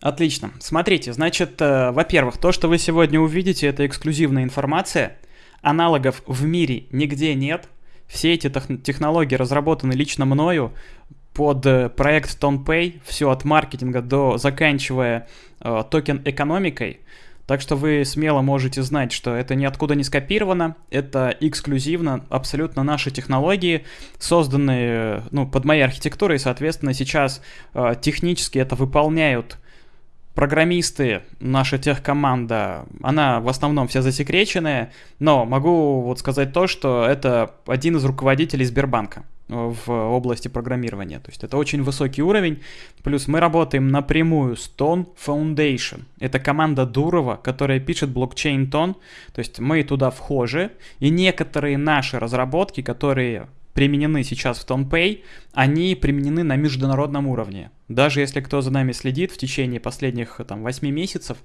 Отлично. Смотрите, значит, э, во-первых, то, что вы сегодня увидите, это эксклюзивная информация. Аналогов в мире нигде нет. Все эти технологии разработаны лично мною под э, проект TonPay, все от маркетинга до заканчивая э, токен экономикой. Так что вы смело можете знать, что это ниоткуда не скопировано, это эксклюзивно, абсолютно наши технологии, созданные ну, под моей архитектурой, соответственно, сейчас э, технически это выполняют программисты, наша техкоманда, она в основном вся засекреченная, но могу вот сказать то, что это один из руководителей Сбербанка в области программирования. То есть это очень высокий уровень. Плюс мы работаем напрямую с Tone Foundation. Это команда Дурова, которая пишет блокчейн Tone. То есть мы туда вхожи. И некоторые наши разработки, которые применены сейчас в TonPay, они применены на международном уровне. Даже если кто за нами следит в течение последних там, 8 месяцев,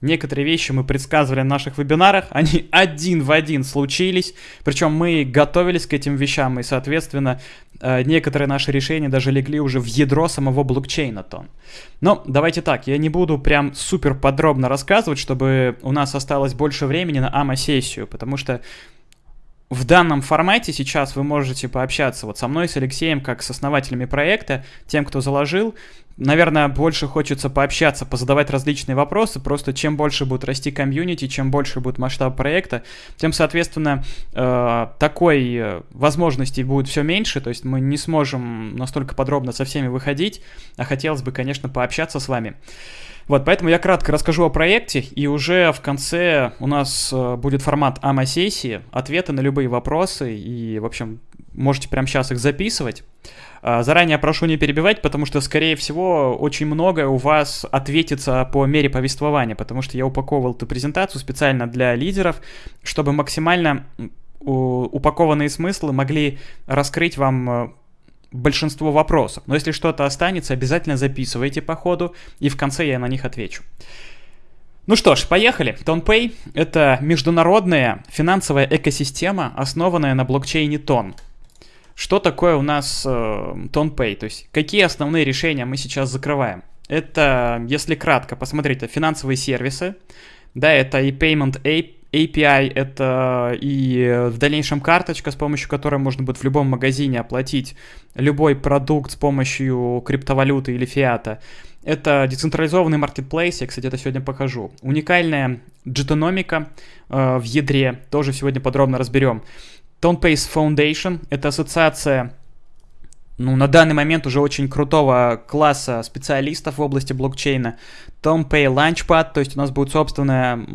некоторые вещи мы предсказывали на наших вебинарах, они один в один случились, причем мы готовились к этим вещам, и, соответственно, э, некоторые наши решения даже легли уже в ядро самого блокчейна Тон. Но давайте так, я не буду прям супер подробно рассказывать, чтобы у нас осталось больше времени на АМА-сессию, потому что в данном формате сейчас вы можете пообщаться вот со мной, с Алексеем, как с основателями проекта, тем, кто заложил. Наверное, больше хочется пообщаться, позадавать различные вопросы. Просто чем больше будет расти комьюнити, чем больше будет масштаб проекта, тем, соответственно, э, такой э, возможностей будет все меньше. То есть мы не сможем настолько подробно со всеми выходить, а хотелось бы, конечно, пообщаться с вами. Вот, поэтому я кратко расскажу о проекте, и уже в конце у нас э, будет формат АМА-сессии, ответы на любые вопросы, и, в общем, можете прямо сейчас их записывать. А, заранее прошу не перебивать, потому что, скорее всего, очень многое у вас ответится по мере повествования, потому что я упаковывал эту презентацию специально для лидеров, чтобы максимально упакованные смыслы могли раскрыть вам э, большинство вопросов. Но если что-то останется, обязательно записывайте по ходу, и в конце я на них отвечу. Ну что ж, поехали. TonPay — это международная финансовая экосистема, основанная на блокчейне Ton. Что такое у нас э, TonPay? То есть какие основные решения мы сейчас закрываем? Это, если кратко посмотреть, это финансовые сервисы, да, это и Payment Ape, API — это и в дальнейшем карточка, с помощью которой можно будет в любом магазине оплатить любой продукт с помощью криптовалюты или фиата. Это децентрализованный маркетплейс, я, кстати, это сегодня покажу. Уникальная джетономика э, в ядре, тоже сегодня подробно разберем. TonePace Foundation — это ассоциация ну, на данный момент уже очень крутого класса специалистов в области блокчейна. TomPay Launchpad, то есть у нас будет собственная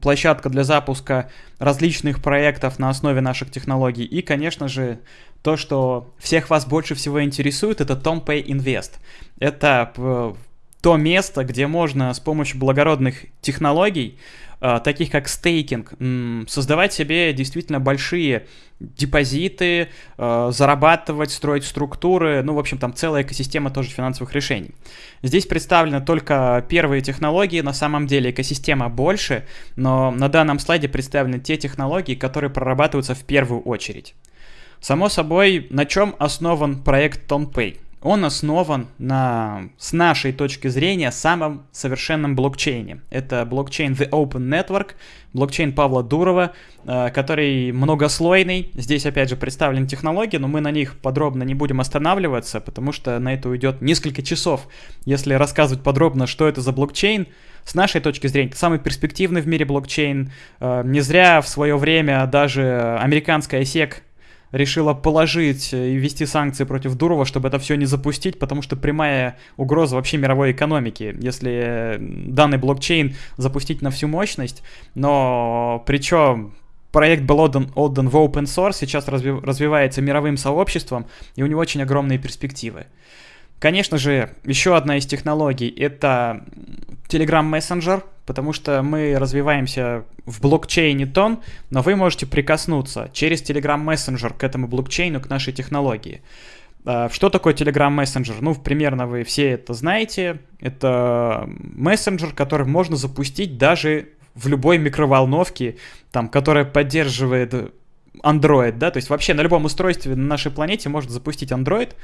площадка для запуска различных проектов на основе наших технологий. И, конечно же, то, что всех вас больше всего интересует, это TomPay Invest. Это э, то место, где можно с помощью благородных технологий таких как стейкинг, создавать себе действительно большие депозиты, э, зарабатывать, строить структуры, ну, в общем, там целая экосистема тоже финансовых решений. Здесь представлены только первые технологии, на самом деле экосистема больше, но на данном слайде представлены те технологии, которые прорабатываются в первую очередь. Само собой, на чем основан проект TonPay? Он основан на, с нашей точки зрения, самом совершенном блокчейне. Это блокчейн The Open Network, блокчейн Павла Дурова, э, который многослойный. Здесь, опять же, представлены технологии, но мы на них подробно не будем останавливаться, потому что на это уйдет несколько часов, если рассказывать подробно, что это за блокчейн. С нашей точки зрения, это самый перспективный в мире блокчейн. Э, не зря в свое время даже американская SEC решила положить и ввести санкции против Дурова, чтобы это все не запустить, потому что прямая угроза вообще мировой экономики, если данный блокчейн запустить на всю мощность, но причем проект был отдан, отдан в open source, сейчас разви, развивается мировым сообществом, и у него очень огромные перспективы. Конечно же, еще одна из технологий — это Telegram Messenger, потому что мы развиваемся в блокчейне тон, но вы можете прикоснуться через Telegram Messenger к этому блокчейну, к нашей технологии. А, что такое Telegram Messenger? Ну, примерно вы все это знаете. Это мессенджер, который можно запустить даже в любой микроволновке, там, которая поддерживает Android, да, то есть вообще на любом устройстве на нашей планете можно запустить Android,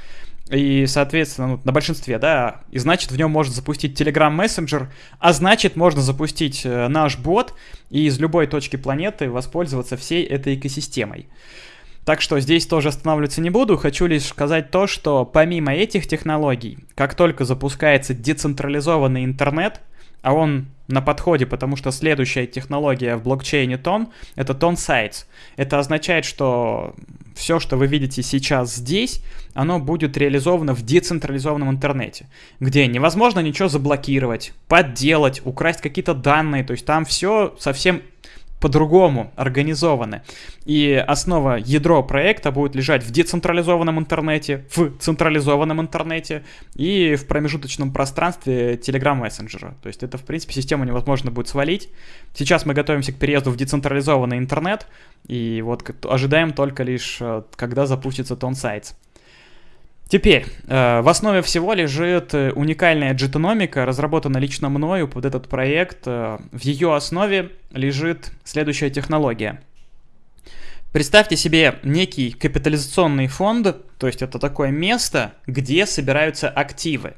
и, соответственно, ну, на большинстве, да, и значит в нем можно запустить Telegram Messenger, а значит можно запустить э, наш бот и из любой точки планеты воспользоваться всей этой экосистемой. Так что здесь тоже останавливаться не буду, хочу лишь сказать то, что помимо этих технологий, как только запускается децентрализованный интернет, а он на подходе, потому что следующая технология в блокчейне тон — это тон sites. Это означает, что все, что вы видите сейчас здесь, оно будет реализовано в децентрализованном интернете, где невозможно ничего заблокировать, подделать, украсть какие-то данные, то есть там все совсем по-другому организованы. И основа ядро проекта будет лежать в децентрализованном интернете, в централизованном интернете и в промежуточном пространстве Telegram мессенджера. То есть это, в принципе, систему невозможно будет свалить. Сейчас мы готовимся к переезду в децентрализованный интернет, и вот ожидаем только лишь, э, когда запустится Тон Sites. Теперь, э, в основе всего лежит э, уникальная джетономика, разработана лично мною под этот проект. Э, в ее основе лежит следующая технология. Представьте себе некий капитализационный фонд, то есть это такое место, где собираются активы.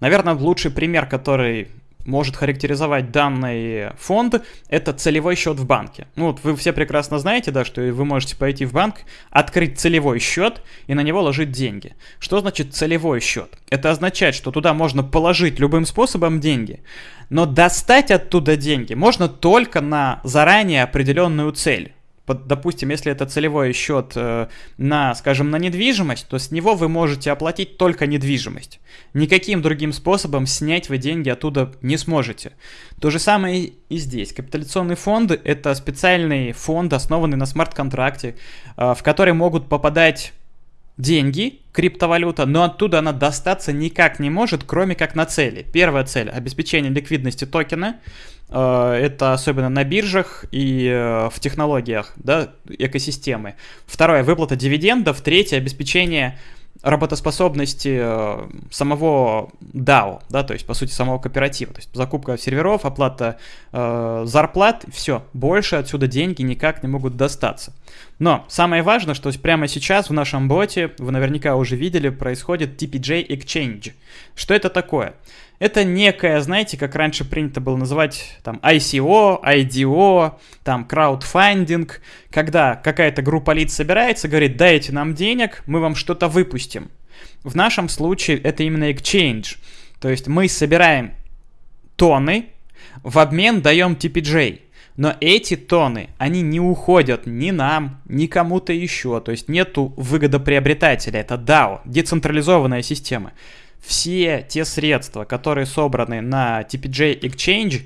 Наверное, лучший пример, который может характеризовать данный фонд, это целевой счет в банке. Ну вот вы все прекрасно знаете, да, что вы можете пойти в банк, открыть целевой счет и на него ложить деньги. Что значит целевой счет? Это означает, что туда можно положить любым способом деньги, но достать оттуда деньги можно только на заранее определенную цель под, допустим, если это целевой счет э, на, скажем, на недвижимость, то с него вы можете оплатить только недвижимость. Никаким другим способом снять вы деньги оттуда не сможете. То же самое и здесь. Капитализационный фонд – это специальный фонд, основанный на смарт-контракте, э, в который могут попадать деньги, криптовалюта, но оттуда она достаться никак не может, кроме как на цели. Первая цель – обеспечение ликвидности токена – это особенно на биржах и э, в технологиях да, экосистемы. Второе, выплата дивидендов. Третье, обеспечение работоспособности э, самого DAO, да, то есть, по сути, самого кооператива. То есть, закупка серверов, оплата э, зарплат, все, больше отсюда деньги никак не могут достаться. Но самое важное, что прямо сейчас в нашем боте, вы наверняка уже видели, происходит TPJ Exchange. Что это такое? Это некое, знаете, как раньше принято было называть там ICO, IDO, там краудфандинг, когда какая-то группа лиц собирается, говорит, дайте нам денег, мы вам что-то выпустим. В нашем случае это именно exchange. То есть мы собираем тоны, в обмен даем TPJ. Но эти тоны, они не уходят ни нам, ни кому-то еще. То есть нету выгодоприобретателя. Это DAO, децентрализованная система все те средства, которые собраны на TPJ Exchange,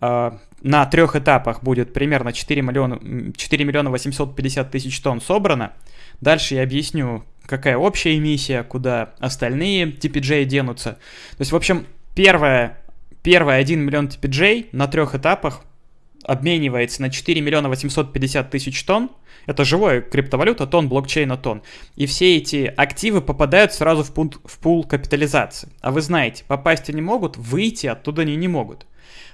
э, на трех этапах будет примерно 4 миллиона, 4 миллиона 850 тысяч тонн собрано. Дальше я объясню, какая общая эмиссия, куда остальные TPJ денутся. То есть, в общем, первое, первое 1 миллион TPJ на трех этапах обменивается на 4 миллиона 850 тысяч тонн. Это живая криптовалюта, тон блокчейна тон. И все эти активы попадают сразу в, пункт, в пул капитализации. А вы знаете, попасть они могут, выйти оттуда они не могут.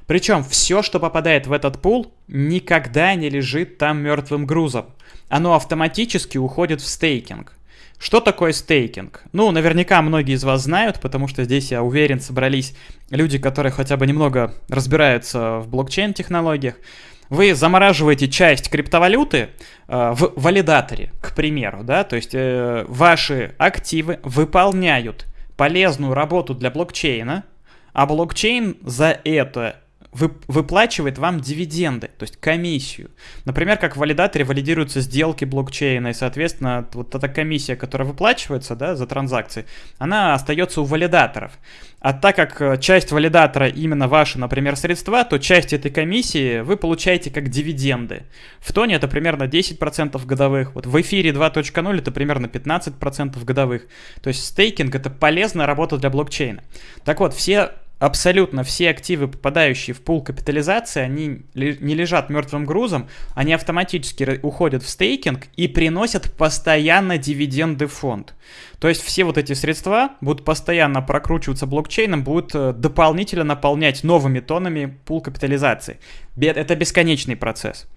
Причем все, что попадает в этот пул, никогда не лежит там мертвым грузом. Оно автоматически уходит в стейкинг. Что такое стейкинг? Ну, наверняка многие из вас знают, потому что здесь, я уверен, собрались люди, которые хотя бы немного разбираются в блокчейн-технологиях. Вы замораживаете часть криптовалюты э, в валидаторе, к примеру, да, то есть э, ваши активы выполняют полезную работу для блокчейна, а блокчейн за это выплачивает вам дивиденды, то есть комиссию. Например, как в валидаторе валидируются сделки блокчейна, и, соответственно, вот эта комиссия, которая выплачивается да, за транзакции, она остается у валидаторов. А так как э, часть валидатора именно ваши, например, средства, то часть этой комиссии вы получаете как дивиденды. В тоне это примерно 10% годовых, вот в эфире 2.0 это примерно 15% годовых. То есть стейкинг это полезная работа для блокчейна. Так вот, все абсолютно все активы, попадающие в пул капитализации, они не лежат мертвым грузом, они автоматически уходят в стейкинг и приносят постоянно дивиденды фонд. То есть все вот эти средства будут постоянно прокручиваться блокчейном, будут э, дополнительно наполнять новыми тонами пул капитализации. Это бесконечный процесс.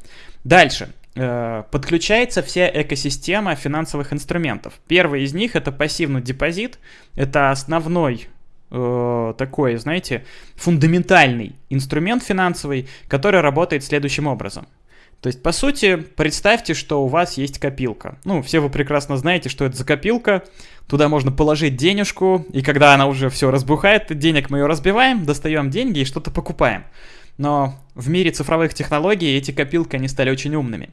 Дальше. э, подключается вся экосистема финансовых инструментов. Первый из них это пассивный депозит, это основной э, такой, знаете, фундаментальный инструмент финансовый, который работает следующим образом. То есть, по сути, представьте, что у вас есть копилка. Ну, все вы прекрасно знаете, что это за копилка. Туда можно положить денежку, и когда она уже все разбухает, денег мы ее разбиваем, достаем деньги и что-то покупаем. Но в мире цифровых технологий эти копилки, они стали очень умными.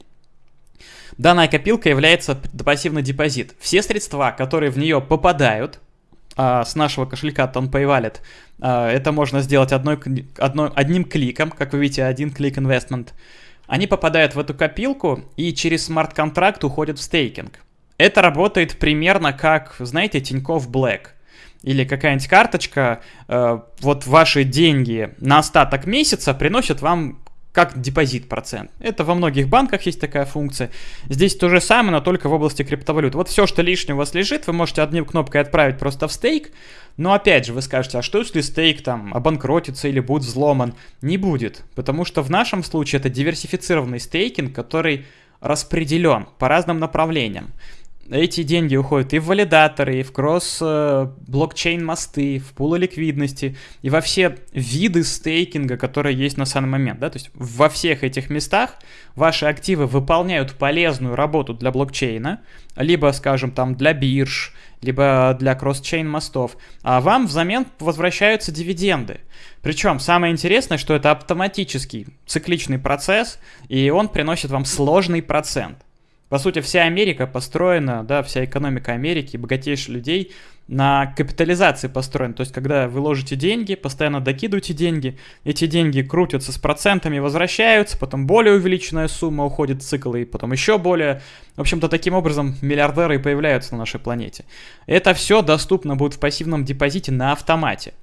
Данная копилка является пассивный депозит. Все средства, которые в нее попадают, а, с нашего кошелька TonPay Wallet, а, это можно сделать одной, одной, одним кликом, как вы видите, один клик инвестмент. Они попадают в эту копилку и через смарт-контракт уходят в стейкинг. Это работает примерно как, знаете, Тинькофф Black или какая-нибудь карточка, э, вот ваши деньги на остаток месяца приносят вам как депозит процент. Это во многих банках есть такая функция. Здесь то же самое, но только в области криптовалют. Вот все, что лишнее у вас лежит, вы можете одним кнопкой отправить просто в стейк. Но опять же, вы скажете, а что если стейк там обанкротится или будет взломан? Не будет, потому что в нашем случае это диверсифицированный стейкинг, который распределен по разным направлениям эти деньги уходят и в валидаторы, и в кросс-блокчейн мосты, в пулы ликвидности, и во все виды стейкинга, которые есть на самый момент. Да? То есть во всех этих местах ваши активы выполняют полезную работу для блокчейна, либо, скажем, там для бирж, либо для кросс-чейн мостов, а вам взамен возвращаются дивиденды. Причем самое интересное, что это автоматический цикличный процесс, и он приносит вам сложный процент. По сути, вся Америка построена, да, вся экономика Америки, богатейших людей на капитализации построена. То есть, когда вы ложите деньги, постоянно докидываете деньги, эти деньги крутятся с процентами, возвращаются, потом более увеличенная сумма уходит в цикл, и потом еще более. В общем-то, таким образом миллиардеры появляются на нашей планете. Это все доступно будет в пассивном депозите на автомате.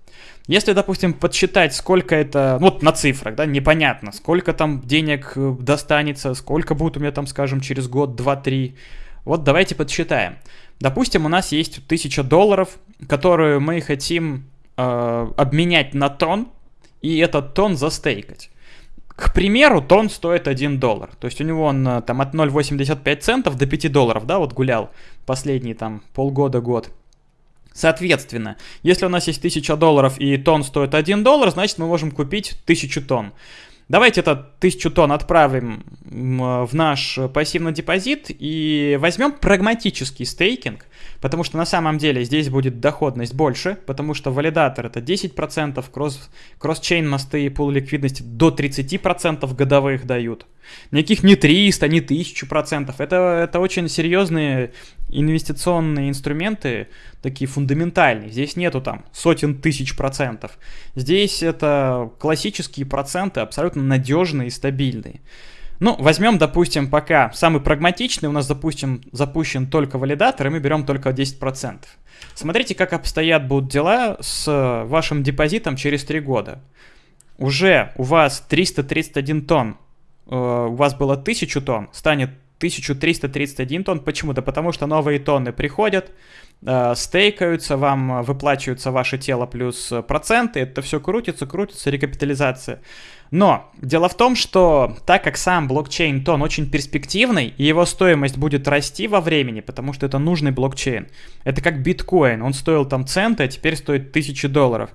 Если, допустим, подсчитать, сколько это, ну, вот на цифрах, да, непонятно, сколько там денег э, достанется, сколько будет у меня там, скажем, через год, два, три. Вот давайте подсчитаем. Допустим, у нас есть 1000 долларов, которые мы хотим э, обменять на тон, и этот тон застейкать. К примеру, тон стоит 1 доллар. То есть у него он э, там от 0,85 центов до 5 долларов, да, вот гулял последние там полгода-год. Соответственно, если у нас есть 1000 долларов и тон стоит 1 доллар, значит мы можем купить 1000 тонн. Давайте это 1000 тонн отправим в наш пассивный депозит и возьмем прагматический стейкинг, потому что на самом деле здесь будет доходность больше, потому что валидатор это 10%, кросс, кросс-чейн мосты и пул ликвидности до 30% годовых дают. Никаких не 300, не 1000%. Это, это очень серьезные инвестиционные инструменты, такие фундаментальные. Здесь нету там сотен тысяч процентов. Здесь это классические проценты, абсолютно надежные и стабильные. Ну, возьмем, допустим, пока самый прагматичный, у нас, допустим, запущен только валидатор, и мы берем только 10%. Смотрите, как обстоят будут дела с вашим депозитом через 3 года. Уже у вас 331 тонн, э, у вас было 1000 тонн, станет 1331 тонн. Почему? Да потому что новые тонны приходят, стейкаются, вам выплачиваются ваше тело плюс проценты, это все крутится, крутится, рекапитализация. Но дело в том, что так как сам блокчейн тон очень перспективный, и его стоимость будет расти во времени, потому что это нужный блокчейн. Это как биткоин, он стоил там центы, а теперь стоит тысячи долларов.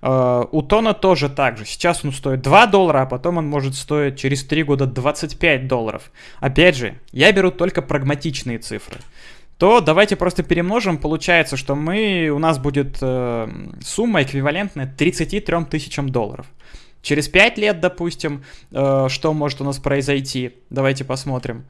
Uh, у Тона тоже так же. Сейчас он стоит 2 доллара, а потом он может стоить через 3 года 25 долларов. Опять же, я беру только прагматичные цифры. То давайте просто перемножим. Получается, что мы, у нас будет э, сумма эквивалентная 33 тысячам долларов. Через 5 лет, допустим, э, что может у нас произойти? Давайте посмотрим.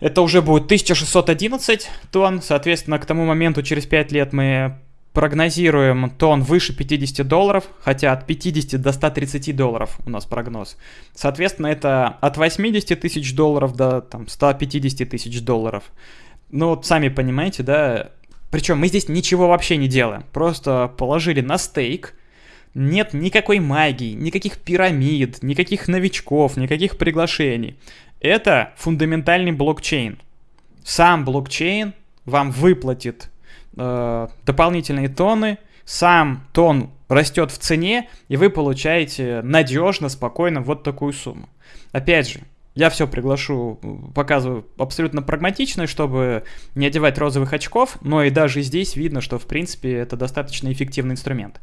Это уже будет 1611 тонн. Соответственно, к тому моменту, через 5 лет мы прогнозируем тон выше 50 долларов, хотя от 50 до 130 долларов у нас прогноз. Соответственно, это от 80 тысяч долларов до там, 150 тысяч долларов. Ну вот сами понимаете, да, причем мы здесь ничего вообще не делаем. Просто положили на стейк, нет никакой магии, никаких пирамид, никаких новичков, никаких приглашений. Это фундаментальный блокчейн. Сам блокчейн вам выплатит э, дополнительные тонны, сам тон растет в цене, и вы получаете надежно, спокойно вот такую сумму. Опять же, Я все приглашу, показываю абсолютно прагматично, чтобы не одевать розовых очков, но и даже здесь видно, что в принципе это достаточно эффективный инструмент.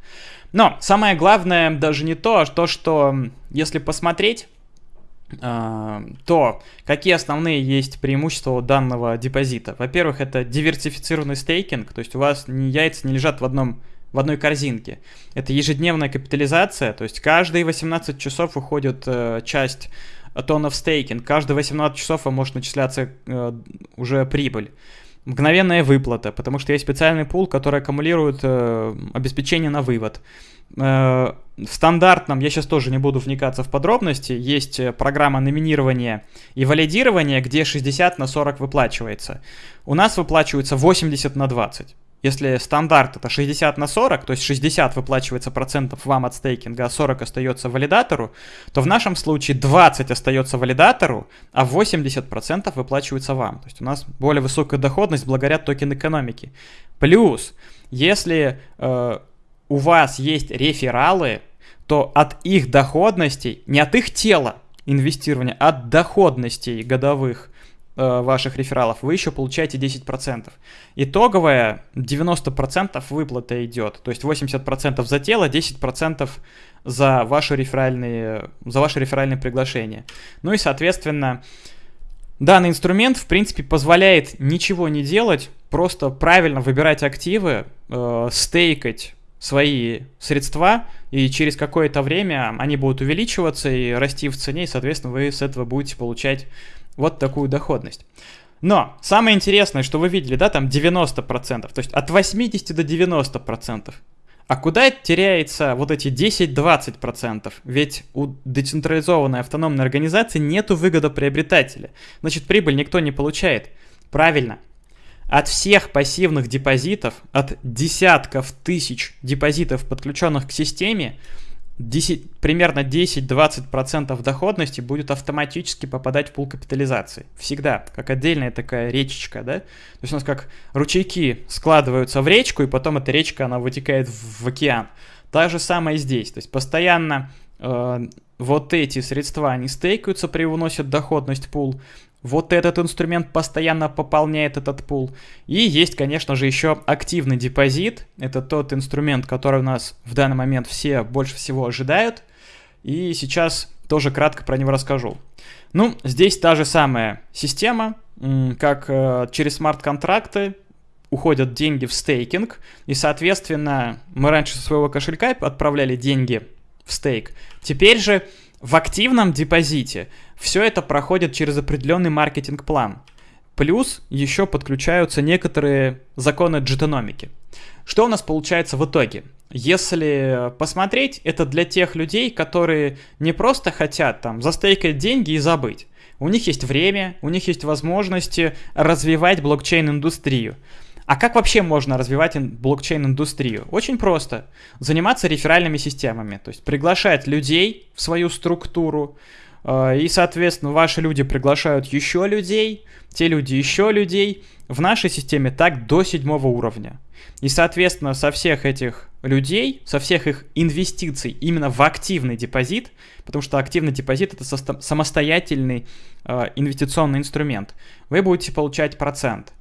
Но самое главное даже не то, а то, что если посмотреть, а, то какие основные есть преимущества данного депозита? Во-первых, это диверсифицированный стейкинг, то есть у вас яйца не лежат в одном в одной корзинке. Это ежедневная капитализация, то есть каждые 18 часов уходит э, часть тонов стейкинг, каждые 18 часов вам может начисляться э, уже прибыль. Мгновенная выплата, потому что есть специальный пул, который аккумулирует э, обеспечение на вывод. Э, в стандартном, я сейчас тоже не буду вникаться в подробности, есть э, программа номинирования и валидирования, где 60 на 40 выплачивается. У нас выплачивается 80 на 20. Если стандарт это 60 на 40, то есть 60 выплачивается процентов вам от стейкинга, а 40 остается валидатору, то в нашем случае 20 остается валидатору, а 80 процентов выплачивается вам. То есть у нас более высокая доходность благодаря токен экономики. Плюс, если э, у вас есть рефералы, то от их доходностей, не от их тела инвестирования, а от доходностей годовых ваших рефералов вы еще получаете 10%. Итоговая 90% выплата идет, то есть 80% за тело, 10% за ваши реферальные, за ваши реферальные приглашения. Ну и, соответственно, данный инструмент, в принципе, позволяет ничего не делать, просто правильно выбирать активы, э, стейкать свои средства, и через какое-то время они будут увеличиваться и расти в цене, и, соответственно, вы с этого будете получать вот такую доходность. Но самое интересное, что вы видели, да, там 90%, то есть от 80 до 90%. А куда теряется вот эти 10-20%? Ведь у децентрализованной автономной организации нету выгодоприобретателя. Значит, прибыль никто не получает. Правильно. От всех пассивных депозитов, от десятков тысяч депозитов, подключенных к системе, 10, примерно 10-20% доходности будет автоматически попадать в пул капитализации. Всегда, как отдельная такая речечка, да? То есть у нас как ручейки складываются в речку, и потом эта речка, она вытекает в, в океан. Так же самое здесь. То есть постоянно э, вот эти средства, они стейкаются, привносят доходность пул, вот этот инструмент постоянно пополняет этот пул. И есть, конечно же, еще активный депозит. Это тот инструмент, который у нас в данный момент все больше всего ожидают. И сейчас тоже кратко про него расскажу. Ну, здесь та же самая система, как э, через смарт-контракты уходят деньги в стейкинг, и, соответственно, мы раньше со своего кошелька отправляли деньги в стейк. Теперь же в активном депозите все это проходит через определенный маркетинг-план. Плюс еще подключаются некоторые законы джетономики. Что у нас получается в итоге? Если посмотреть, это для тех людей, которые не просто хотят там застейкать деньги и забыть. У них есть время, у них есть возможности развивать блокчейн-индустрию. А как вообще можно развивать блокчейн-индустрию? Очень просто. Заниматься реферальными системами, то есть приглашать людей в свою структуру, и, соответственно, ваши люди приглашают еще людей, те люди еще людей. В нашей системе так до седьмого уровня. И, соответственно, со всех этих людей, со всех их инвестиций именно в активный депозит, потому что активный депозит это самостоятельный э, инвестиционный инструмент, вы будете получать процент.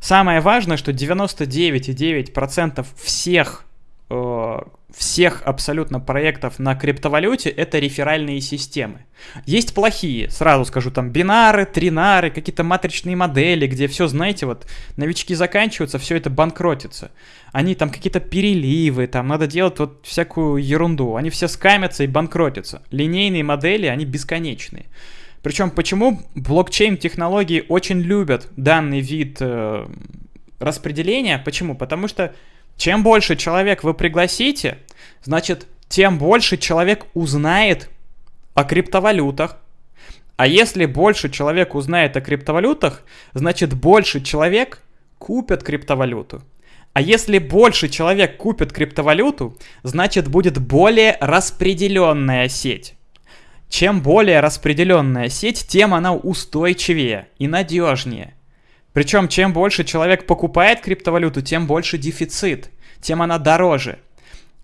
Самое важное, что 99,9% всех, э, всех абсолютно проектов на криптовалюте это реферальные системы. Есть плохие, сразу скажу, там бинары, тринары, какие-то матричные модели, где все, знаете, вот новички заканчиваются, все это банкротится. Они там какие-то переливы, там надо делать вот всякую ерунду. Они все скамятся и банкротятся. Линейные модели, они бесконечные. Причем почему блокчейн-технологии очень любят данный вид э, распределения? Почему? Потому что чем больше человек вы пригласите, значит, тем больше человек узнает о криптовалютах. А если больше человек узнает о криптовалютах, значит, больше человек купят криптовалюту. А если больше человек купит криптовалюту, значит, будет более распределенная сеть. Чем более распределенная сеть, тем она устойчивее и надежнее. Причем, чем больше человек покупает криптовалюту, тем больше дефицит, тем она дороже.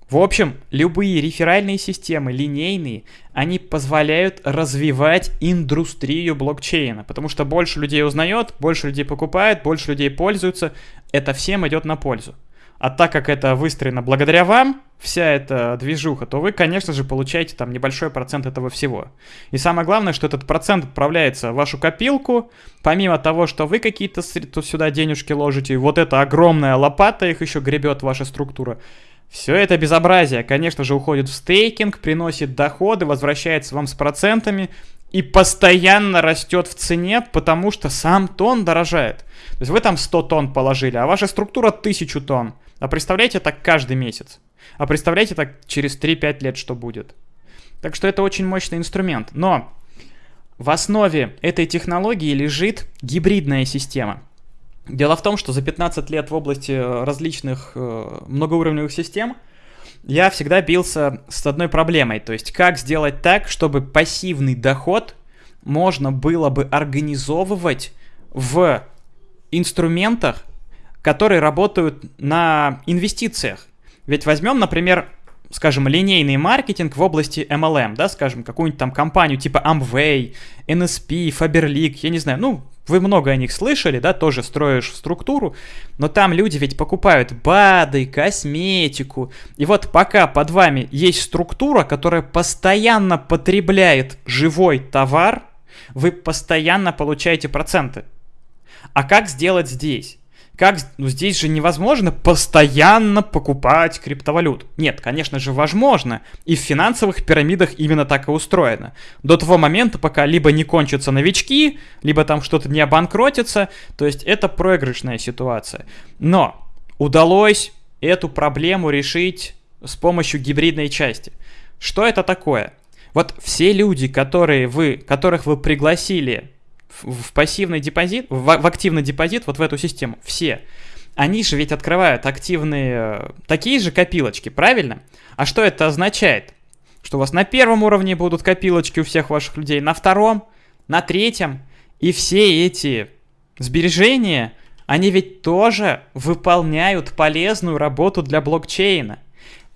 В общем, любые реферальные системы, линейные, они позволяют развивать индустрию блокчейна, потому что больше людей узнает, больше людей покупает, больше людей пользуются, это всем идет на пользу. А так как это выстроено благодаря вам, вся эта движуха, то вы, конечно же, получаете там небольшой процент этого всего. И самое главное, что этот процент отправляется в вашу копилку, помимо того, что вы какие-то сюда денежки ложите, вот эта огромная лопата их еще гребет ваша структура. Все это безобразие, конечно же, уходит в стейкинг, приносит доходы, возвращается вам с процентами и постоянно растет в цене, потому что сам тон дорожает. То есть вы там 100 тонн положили, а ваша структура 1000 тонн. А представляете так каждый месяц. А представляете так через 3-5 лет, что будет. Так что это очень мощный инструмент. Но в основе этой технологии лежит гибридная система. Дело в том, что за 15 лет в области э, различных э, многоуровневых систем я всегда бился с одной проблемой. То есть, как сделать так, чтобы пассивный доход можно было бы организовывать в инструментах, которые работают на инвестициях. Ведь возьмем, например, скажем, линейный маркетинг в области MLM, да, скажем, какую-нибудь там компанию типа Amway, NSP, Faberlic, я не знаю, ну, вы много о них слышали, да, тоже строишь структуру, но там люди ведь покупают БАДы, косметику, и вот пока под вами есть структура, которая постоянно потребляет живой товар, вы постоянно получаете проценты. А как сделать здесь? Как, ну здесь же невозможно постоянно покупать криптовалют. Нет, конечно же, возможно. И в финансовых пирамидах именно так и устроено. До того момента, пока либо не кончатся новички, либо там что-то не обанкротится. То есть это проигрышная ситуация. Но удалось эту проблему решить с помощью гибридной части. Что это такое? Вот все люди, которые вы, которых вы пригласили в пассивный депозит, в, в активный депозит, вот в эту систему, все, они же ведь открывают активные, э, такие же копилочки, правильно? А что это означает? Что у вас на первом уровне будут копилочки у всех ваших людей, на втором, на третьем, и все эти сбережения, они ведь тоже выполняют полезную работу для блокчейна.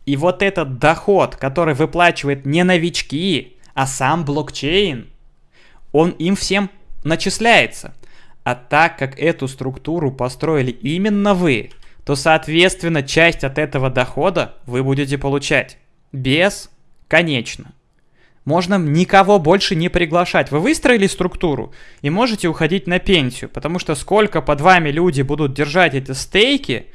И вот этот доход, который выплачивает не новички, а сам блокчейн, он им всем начисляется. А так как эту структуру построили именно вы, то, соответственно, часть от этого дохода вы будете получать. Бесконечно. Можно никого больше не приглашать. Вы выстроили структуру и можете уходить на пенсию, потому что сколько под вами люди будут держать эти стейки,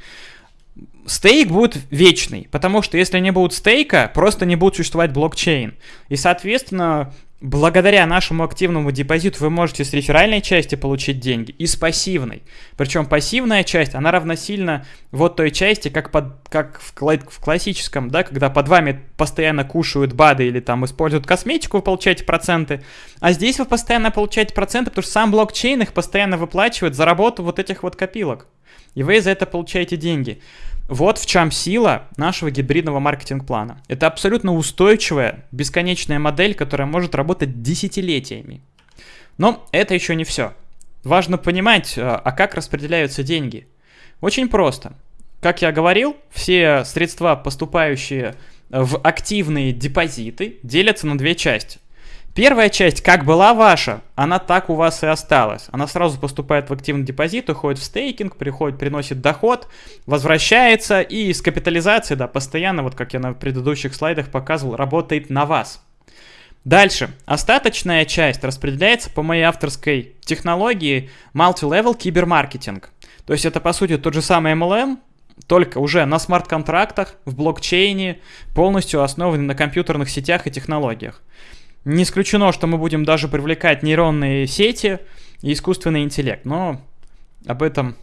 стейк будет вечный, потому что если не будет стейка, просто не будет существовать блокчейн. И, соответственно, Благодаря нашему активному депозиту вы можете с реферальной части получить деньги и с пассивной. Причем пассивная часть, она равносильно вот той части, как, под, как в, в классическом, да, когда под вами постоянно кушают БАДы или там используют косметику, вы получаете проценты. А здесь вы постоянно получаете проценты, потому что сам блокчейн их постоянно выплачивает за работу вот этих вот копилок. И вы за это получаете деньги. Вот в чем сила нашего гибридного маркетинг-плана. Это абсолютно устойчивая, бесконечная модель, которая может работать десятилетиями. Но это еще не все. Важно понимать, а, а как распределяются деньги. Очень просто. Как я говорил, все средства, поступающие в активные депозиты, делятся на две части. Первая часть, как была ваша, она так у вас и осталась. Она сразу поступает в активный депозит, уходит в стейкинг, приходит, приносит доход, возвращается и с капитализацией, да, постоянно, вот как я на предыдущих слайдах показывал, работает на вас. Дальше. Остаточная часть распределяется по моей авторской технологии Multi-Level Кибермаркетинг. То есть это, по сути, тот же самый MLM, только уже на смарт-контрактах, в блокчейне, полностью основанный на компьютерных сетях и технологиях. Не исключено, что мы будем даже привлекать нейронные сети и искусственный интеллект, но об этом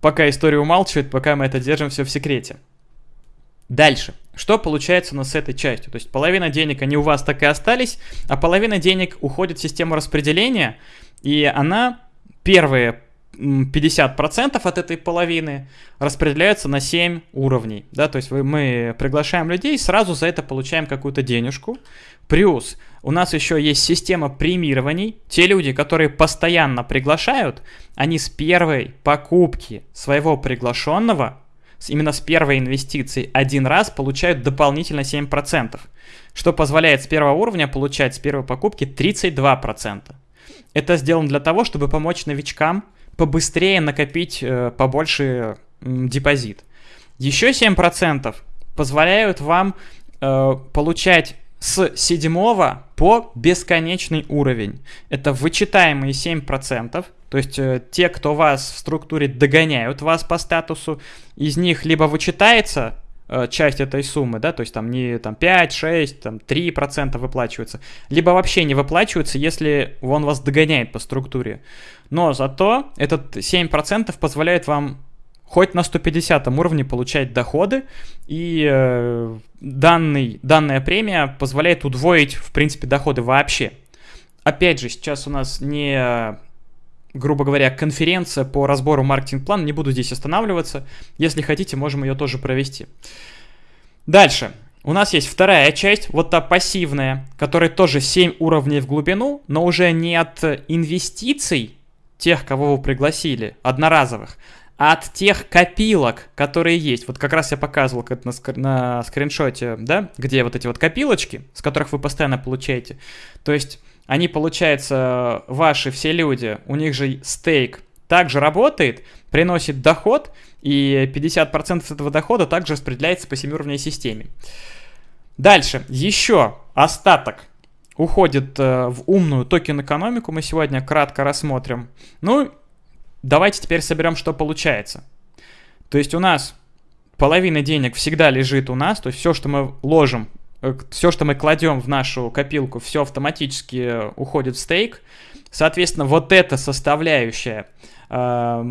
пока история умалчивает, пока мы это держим все в секрете. Дальше. Что получается у нас с этой частью? То есть половина денег, они у вас так и остались, а половина денег уходит в систему распределения, и она первые 50% от этой половины распределяются на 7 уровней. Да? То есть мы приглашаем людей, сразу за это получаем какую-то денежку. Плюс у нас еще есть система премирований. Те люди, которые постоянно приглашают, они с первой покупки своего приглашенного именно с первой инвестиции один раз получают дополнительно 7%, что позволяет с первого уровня получать с первой покупки 32%. Это сделано для того, чтобы помочь новичкам побыстрее накопить э, побольше депозит. Еще 7% позволяют вам э, получать с седьмого по бесконечный уровень. Это вычитаемые 7%, то есть э, те, кто вас в структуре догоняют вас по статусу, из них либо вычитается часть этой суммы, да, то есть там не там 5, 6, там 3% выплачивается, либо вообще не выплачивается, если он вас догоняет по структуре. Но зато этот 7% позволяет вам хоть на 150 уровне получать доходы, и э, данный, данная премия позволяет удвоить, в принципе, доходы вообще. Опять же, сейчас у нас не, грубо говоря, конференция по разбору маркетинг-плана, не буду здесь останавливаться. Если хотите, можем ее тоже провести. Дальше. У нас есть вторая часть, вот та пассивная, которая тоже 7 уровней в глубину, но уже не от инвестиций тех, кого вы пригласили, одноразовых, от тех копилок, которые есть. Вот как раз я показывал как на, скр на скриншоте, да, где вот эти вот копилочки, с которых вы постоянно получаете. То есть они, получается, ваши все люди, у них же стейк также работает, приносит доход, и 50% этого дохода также распределяется по семиуровневой системе. Дальше, еще остаток уходит э, в умную токен-экономику, мы сегодня кратко рассмотрим. Ну, Давайте теперь соберем, что получается. То есть у нас половина денег всегда лежит у нас, то есть все, что мы ложим, э, все, что мы кладем в нашу копилку, все автоматически уходит в стейк. Соответственно, вот эта составляющая, э,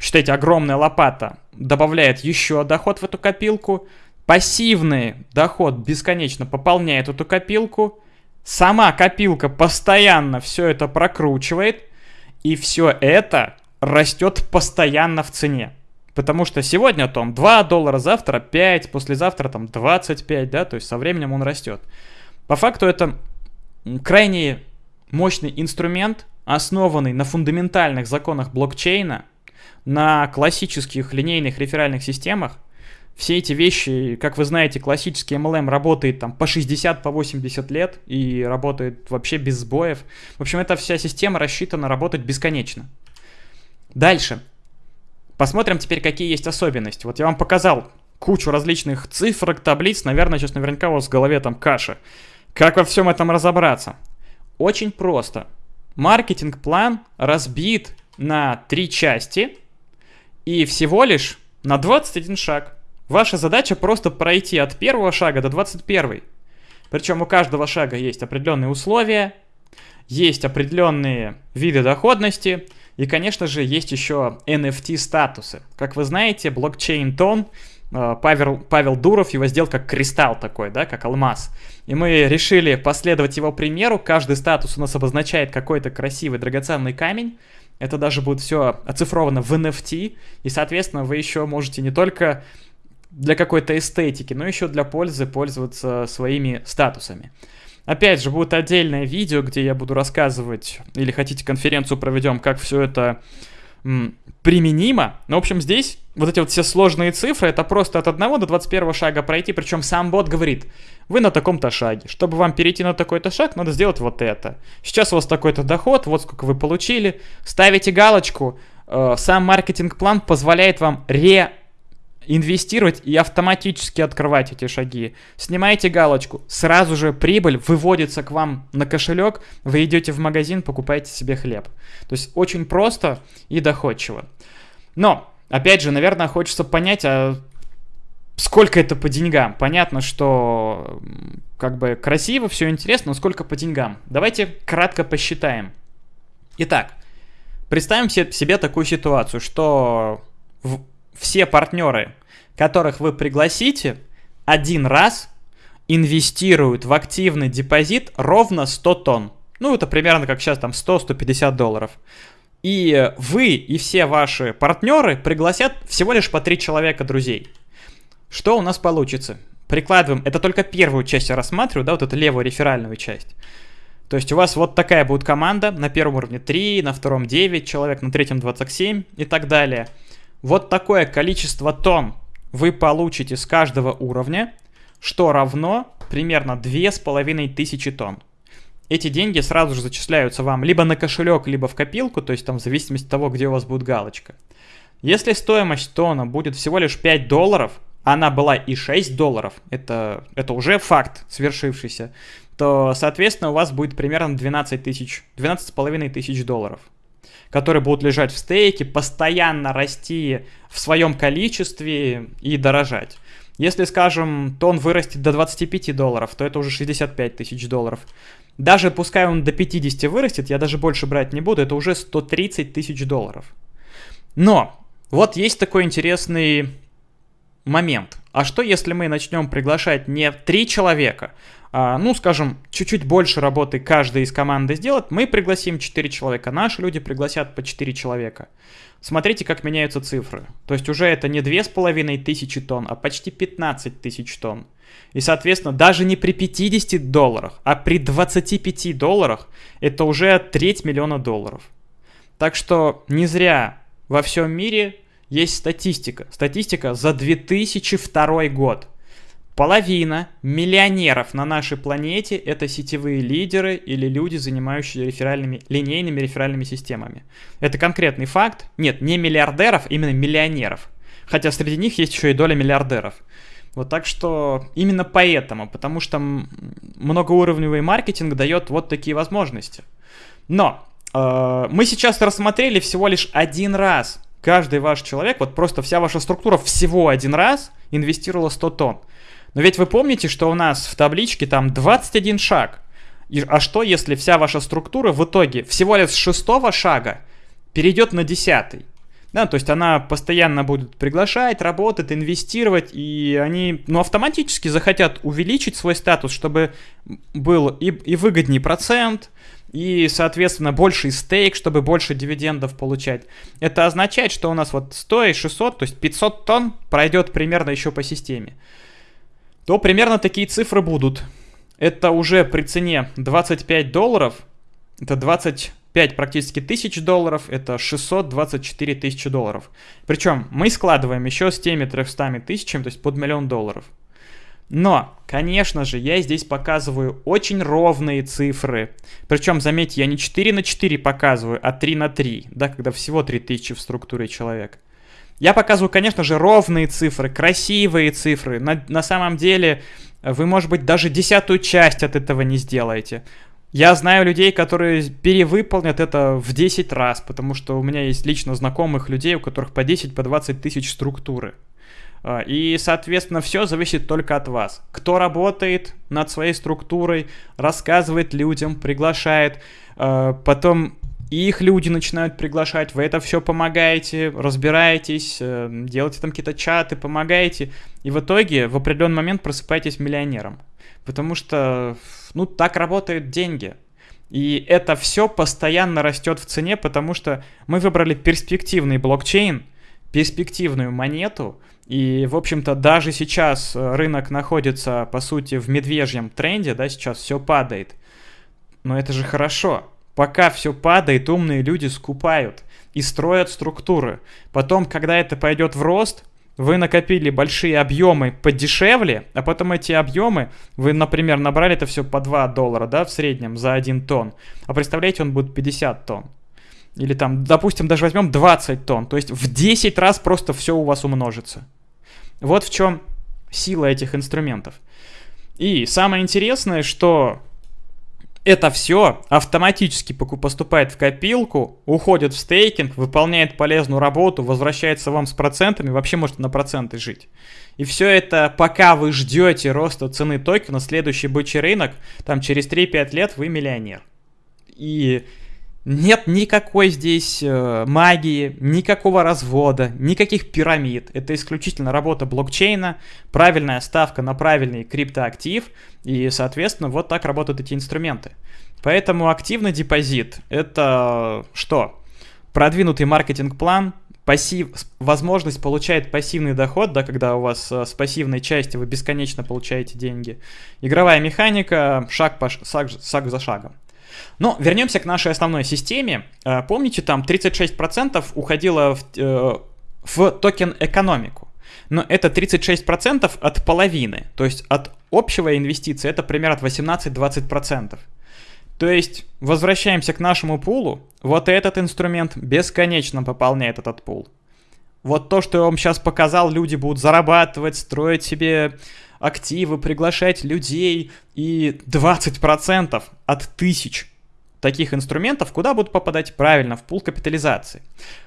считайте, огромная лопата, добавляет еще доход в эту копилку. Пассивный доход бесконечно пополняет эту копилку. Сама копилка постоянно все это прокручивает. И все это растет постоянно в цене. Потому что сегодня там 2 доллара, завтра 5, послезавтра там 25, да, то есть со временем он растет. По факту это крайне мощный инструмент, основанный на фундаментальных законах блокчейна, на классических линейных реферальных системах. Все эти вещи, как вы знаете, классический MLM работает там по 60, по 80 лет и работает вообще без сбоев. В общем, эта вся система рассчитана работать бесконечно. Дальше. Посмотрим теперь, какие есть особенности. Вот я вам показал кучу различных цифрок, таблиц. Наверное, сейчас наверняка у вас в голове там каша. Как во всем этом разобраться? Очень просто. Маркетинг-план разбит на три части и всего лишь на 21 шаг. Ваша задача просто пройти от первого шага до 21. Причем у каждого шага есть определенные условия, есть определенные виды доходности, и, конечно же, есть еще NFT-статусы. Как вы знаете, блокчейн Тон, э, Павел, Павел Дуров его сделал как кристалл такой, да, как алмаз. И мы решили последовать его примеру. Каждый статус у нас обозначает какой-то красивый драгоценный камень. Это даже будет все оцифровано в NFT. И, соответственно, вы еще можете не только для какой-то эстетики, но еще для пользы пользоваться своими статусами. Опять же, будет отдельное видео, где я буду рассказывать, или хотите конференцию проведем, как все это м, применимо. Но, в общем, здесь вот эти вот все сложные цифры, это просто от 1 до 21 шага пройти, причем сам бот говорит, вы на таком-то шаге. Чтобы вам перейти на такой-то шаг, надо сделать вот это. Сейчас у вас такой-то доход, вот сколько вы получили. Ставите галочку, э, сам маркетинг-план позволяет вам ре инвестировать и автоматически открывать эти шаги. Снимаете галочку, сразу же прибыль выводится к вам на кошелек, вы идете в магазин, покупаете себе хлеб. То есть очень просто и доходчиво. Но, опять же, наверное, хочется понять, а сколько это по деньгам. Понятно, что как бы красиво, все интересно, но сколько по деньгам. Давайте кратко посчитаем. Итак, представим себе такую ситуацию, что все партнеры, которых вы пригласите, один раз инвестируют в активный депозит ровно 100 тонн. Ну, это примерно как сейчас там 100-150 долларов. И вы и все ваши партнеры пригласят всего лишь по 3 человека друзей. Что у нас получится? Прикладываем, это только первую часть я рассматриваю, да, вот эту левую реферальную часть. То есть у вас вот такая будет команда, на первом уровне 3, на втором 9 человек, на третьем 27 и так далее – вот такое количество тонн вы получите с каждого уровня, что равно примерно 2500 тонн. Эти деньги сразу же зачисляются вам либо на кошелек, либо в копилку, то есть там в зависимости от того, где у вас будет галочка. Если стоимость тона будет всего лишь 5 долларов, она была и 6 долларов, это, это уже факт свершившийся, то, соответственно, у вас будет примерно 12 тысяч, 12,5 тысяч долларов, которые будут лежать в стейке, постоянно расти в своем количестве и дорожать. Если, скажем, тон вырастет до 25 долларов, то это уже 65 тысяч долларов. Даже пускай он до 50 вырастет, я даже больше брать не буду, это уже 130 тысяч долларов. Но вот есть такой интересный момент. А что если мы начнем приглашать не три человека, ну, скажем, чуть-чуть больше работы каждый из команды сделать, мы пригласим 4 человека, наши люди пригласят по 4 человека. Смотрите, как меняются цифры. То есть уже это не 2500 тонн, а почти 15 тысяч тонн. И, соответственно, даже не при 50 долларах, а при 25 долларах это уже треть миллиона долларов. Так что не зря во всем мире есть статистика. Статистика за 2002 год. Половина миллионеров на нашей планете это сетевые лидеры или люди, занимающиеся реферальными, линейными реферальными системами. Это конкретный факт. Нет, не миллиардеров, именно миллионеров. Хотя среди них есть еще и доля миллиардеров. Вот так что именно поэтому, потому что многоуровневый маркетинг дает вот такие возможности. Но э, мы сейчас рассмотрели всего лишь один раз. Каждый ваш человек, вот просто вся ваша структура всего один раз инвестировала 100 тонн. Но ведь вы помните, что у нас в табличке там 21 шаг. И, а что, если вся ваша структура в итоге всего лишь с шестого шага перейдет на десятый? Да, то есть она постоянно будет приглашать, работать, инвестировать, и они, ну, автоматически захотят увеличить свой статус, чтобы был и, и выгоднее процент, и, соответственно, больший стейк, чтобы больше дивидендов получать. Это означает, что у нас вот 100 и 600, то есть 500 тонн пройдет примерно еще по системе. То примерно такие цифры будут. Это уже при цене 25 долларов, это 20 5 практически тысяч долларов, это 624 тысячи долларов. Причем мы складываем еще с теми 300 тысячами, то есть под миллион долларов. Но, конечно же, я здесь показываю очень ровные цифры. Причем, заметьте, я не 4 на 4 показываю, а 3 на 3, да, когда всего 3000 в структуре человек. Я показываю, конечно же, ровные цифры, красивые цифры. На, на самом деле, вы, может быть, даже десятую часть от этого не сделаете. Я знаю людей, которые перевыполнят это в 10 раз, потому что у меня есть лично знакомых людей, у которых по 10, по 20 тысяч структуры. А, и, соответственно, все зависит только от вас. Кто работает над своей структурой, рассказывает людям, приглашает, а, потом их люди начинают приглашать, вы это все помогаете, разбираетесь, э, делаете там какие-то чаты, помогаете, и в итоге в определенный момент просыпаетесь миллионером. Потому что, ну, так работают деньги. И это все постоянно растет в цене, потому что мы выбрали перспективный блокчейн, перспективную монету, и, в общем-то, даже сейчас э, рынок находится, по сути, в медвежьем тренде, да, сейчас все падает. Но это же хорошо. Пока все падает, умные люди скупают и строят структуры. Потом, когда это пойдет в рост, вы накопили большие объемы подешевле, а потом эти объемы, вы, например, набрали это все по 2 доллара, да, в среднем за 1 тонн, а представляете, он будет 50 тонн. Или там, допустим, даже возьмем 20 тонн, то есть в 10 раз просто все у вас умножится. Вот в чем сила этих инструментов. И самое интересное, что это все автоматически поступает в копилку, уходит в стейкинг, выполняет полезную работу, возвращается вам с процентами, вообще может на проценты жить. И все это, пока вы ждете роста цены токена, следующий бычий рынок, там через 3-5 лет вы миллионер. И нет никакой здесь э, магии, никакого развода, никаких пирамид. Это исключительно работа блокчейна, правильная ставка на правильный криптоактив, и, соответственно, вот так работают эти инструменты. Поэтому активный депозит — это что? Продвинутый маркетинг-план, пассив, возможность получать пассивный доход, да, когда у вас э, с пассивной части вы бесконечно получаете деньги. Игровая механика, шаг, по, шаг, шаг за шагом. Но вернемся к нашей основной системе. Э, помните, там 36% уходило в, э, в токен экономику. но это 36% от половины. То есть от общего инвестиции это примерно от 18-20%. То есть возвращаемся к нашему пулу. Вот этот инструмент бесконечно пополняет этот пул. Вот то, что я вам сейчас показал, люди будут зарабатывать, строить себе активы, приглашать людей. И 20% от тысяч таких инструментов куда будут попадать? Правильно, в пул капитализации.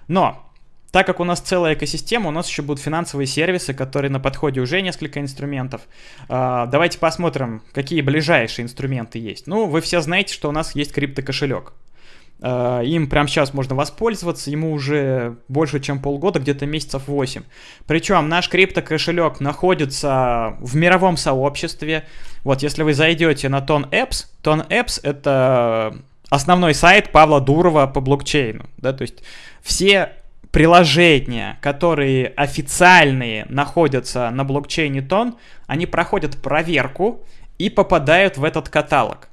Но так как у нас целая экосистема, у нас еще будут финансовые сервисы, которые на подходе уже несколько инструментов. А, давайте посмотрим, какие ближайшие инструменты есть. Ну, вы все знаете, что у нас есть криптокошелек. А, им прямо сейчас можно воспользоваться, ему уже больше, чем полгода, где-то месяцев 8. Причем наш криптокошелек находится в мировом сообществе. Вот если вы зайдете на Ton Apps, Ton Apps это основной сайт Павла Дурова по блокчейну. Да, то есть все приложения, которые официальные находятся на блокчейне Тон, они проходят проверку и попадают в этот каталог.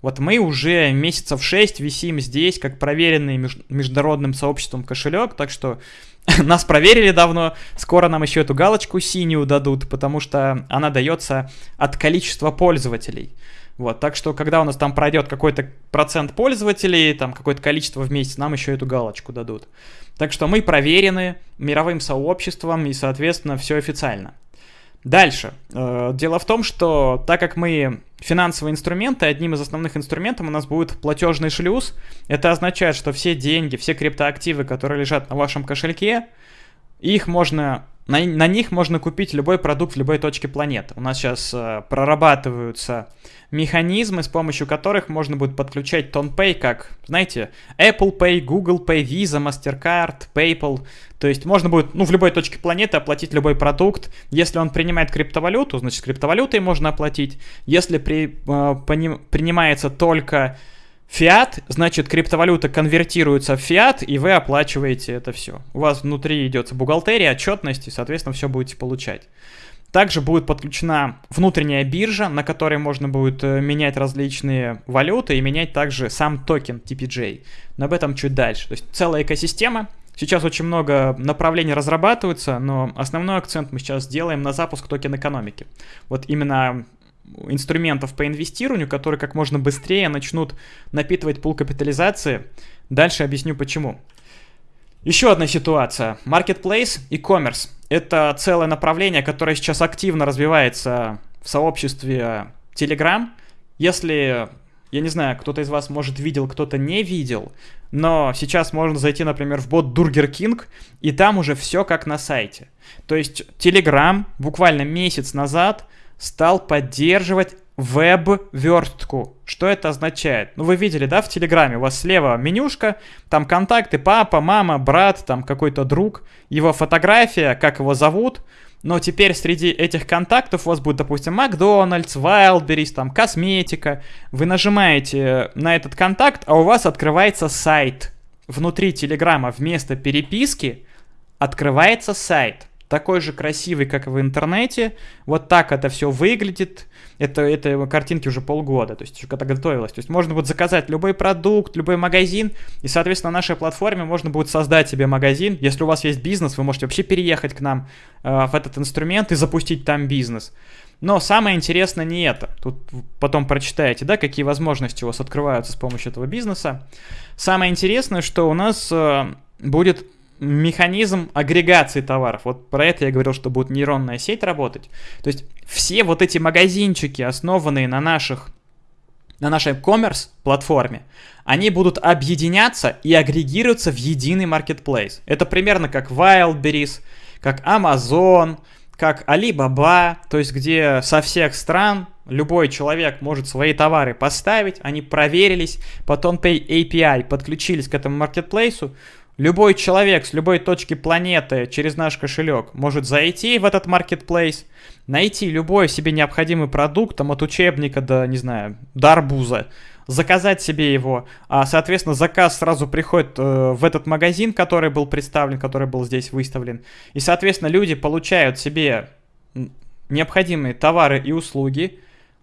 Вот мы уже месяцев 6 висим здесь, как проверенный международным сообществом кошелек, так что нас проверили давно, скоро нам еще эту галочку синюю дадут, потому что она дается от количества пользователей. Вот, так что, когда у нас там пройдет какой-то процент пользователей, там какое-то количество в месяц, нам еще эту галочку дадут. Так что мы проверены мировым сообществом и, соответственно, все официально. Дальше. Э, дело в том, что так как мы финансовые инструменты, одним из основных инструментов у нас будет платежный шлюз. Это означает, что все деньги, все криптоактивы, которые лежат на вашем кошельке, их можно на, на них можно купить любой продукт в любой точке планеты. У нас сейчас э, прорабатываются механизмы, с помощью которых можно будет подключать TonPay как, знаете, Apple Pay, Google Pay, Visa, MasterCard, PayPal. То есть можно будет ну, в любой точке планеты оплатить любой продукт. Если он принимает криптовалюту, значит криптовалютой можно оплатить. Если при, э, поним, принимается только Фиат, значит, криптовалюта конвертируется в фиат, и вы оплачиваете это все. У вас внутри идет бухгалтерия, отчетность, и, соответственно, все будете получать. Также будет подключена внутренняя биржа, на которой можно будет э, менять различные валюты и менять также сам токен TPJ. Но об этом чуть дальше. То есть целая экосистема. Сейчас очень много направлений разрабатываются, но основной акцент мы сейчас сделаем на запуск токен экономики. Вот именно инструментов по инвестированию, которые как можно быстрее начнут напитывать пул капитализации. Дальше объясню почему. Еще одна ситуация. Marketplace и commerce. Это целое направление, которое сейчас активно развивается в сообществе Telegram. Если, я не знаю, кто-то из вас, может, видел, кто-то не видел, но сейчас можно зайти, например, в бот Burger King, и там уже все как на сайте. То есть Telegram буквально месяц назад стал поддерживать веб-верстку. Что это означает? Ну, вы видели, да, в Телеграме у вас слева менюшка, там контакты, папа, мама, брат, там какой-то друг, его фотография, как его зовут, но теперь среди этих контактов у вас будет, допустим, Макдональдс, Wildberries, там, косметика. Вы нажимаете на этот контакт, а у вас открывается сайт. Внутри Телеграма вместо переписки открывается сайт такой же красивый, как и в интернете. Вот так это все выглядит. Это, это картинки уже полгода, то есть еще когда готовилось. То есть можно будет заказать любой продукт, любой магазин, и, соответственно, на нашей платформе можно будет создать себе магазин. Если у вас есть бизнес, вы можете вообще переехать к нам э, в этот инструмент и запустить там бизнес. Но самое интересное не это. Тут потом прочитаете, да, какие возможности у вас открываются с помощью этого бизнеса. Самое интересное, что у нас э, будет механизм агрегации товаров. Вот про это я говорил, что будет нейронная сеть работать. То есть все вот эти магазинчики, основанные на наших на нашей commerce платформе, они будут объединяться и агрегироваться в единый marketplace. Это примерно как Wildberries, как Amazon, как Alibaba, то есть где со всех стран любой человек может свои товары поставить, они проверились, потом API подключились к этому маркетплейсу, Любой человек с любой точки планеты через наш кошелек может зайти в этот маркетплейс, найти любой себе необходимый продукт, там от учебника до, не знаю, до арбуза, заказать себе его, а, соответственно, заказ сразу приходит э, в этот магазин, который был представлен, который был здесь выставлен, и, соответственно, люди получают себе необходимые товары и услуги,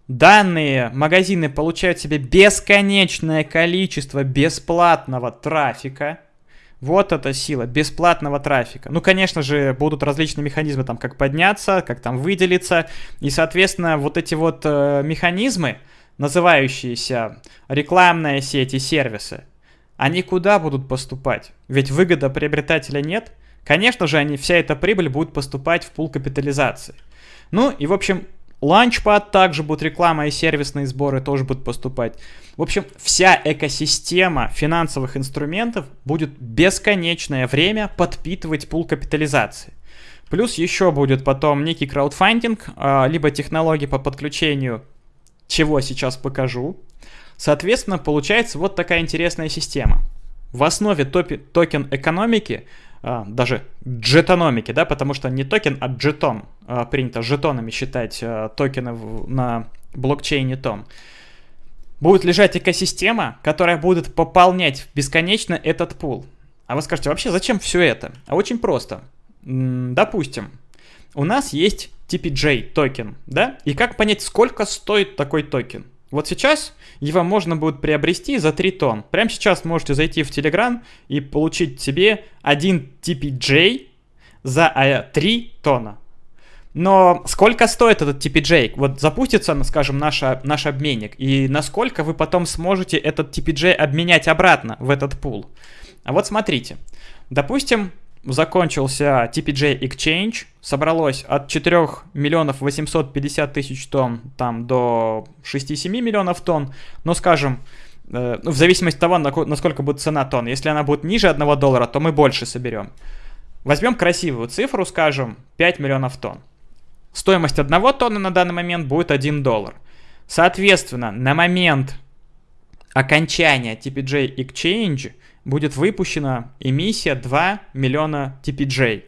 Данные магазины получают себе бесконечное количество бесплатного трафика – Вот эта сила бесплатного трафика. Ну, конечно же, будут различные механизмы, там, как подняться, как там выделиться. И, соответственно, вот эти вот э, механизмы, называющиеся рекламная сеть и сервисы, они куда будут поступать? Ведь выгода приобретателя нет. Конечно же, они, вся эта прибыль будет поступать в пул капитализации. Ну и, в общем, Launchpad также будет реклама и сервисные сборы тоже будут поступать. В общем, вся экосистема финансовых инструментов будет бесконечное время подпитывать пул капитализации. Плюс еще будет потом некий краудфандинг, а, либо технологии по подключению, чего сейчас покажу. Соответственно, получается вот такая интересная система. В основе токен экономики даже джетономики, да, потому что не токен, а джетон. А, принято джетонами считать а, токены на блокчейне TON. Будет лежать экосистема, которая будет пополнять бесконечно этот пул. А вы скажете, вообще зачем все это? А очень просто. Допустим, у нас есть TPJ токен, да? И как понять, сколько стоит такой токен? Вот сейчас его можно будет приобрести за 3 TON. Прямо сейчас можете зайти в Telegram и получить себе один TPJ за 3 а, TON а. Но сколько стоит этот TPJ? Вот запустится, скажем, наш, наш обменник, и насколько вы потом сможете этот TPJ обменять обратно в этот пул? А вот смотрите. Допустим, закончился TPJ Exchange, собралось от 4 миллионов 850 тысяч тонн там до 6-7 миллионов тонн, но скажем, э, ну, в зависимости от того, насколько будет цена тонн. Если она будет ниже 1 доллара, то мы больше соберем. Возьмем красивую цифру, скажем, 5 миллионов тонн. Стоимость одного тонны на данный момент будет 1 доллар. Соответственно, на момент окончания TPJ Exchange – будет выпущена эмиссия 2 миллиона TPJ.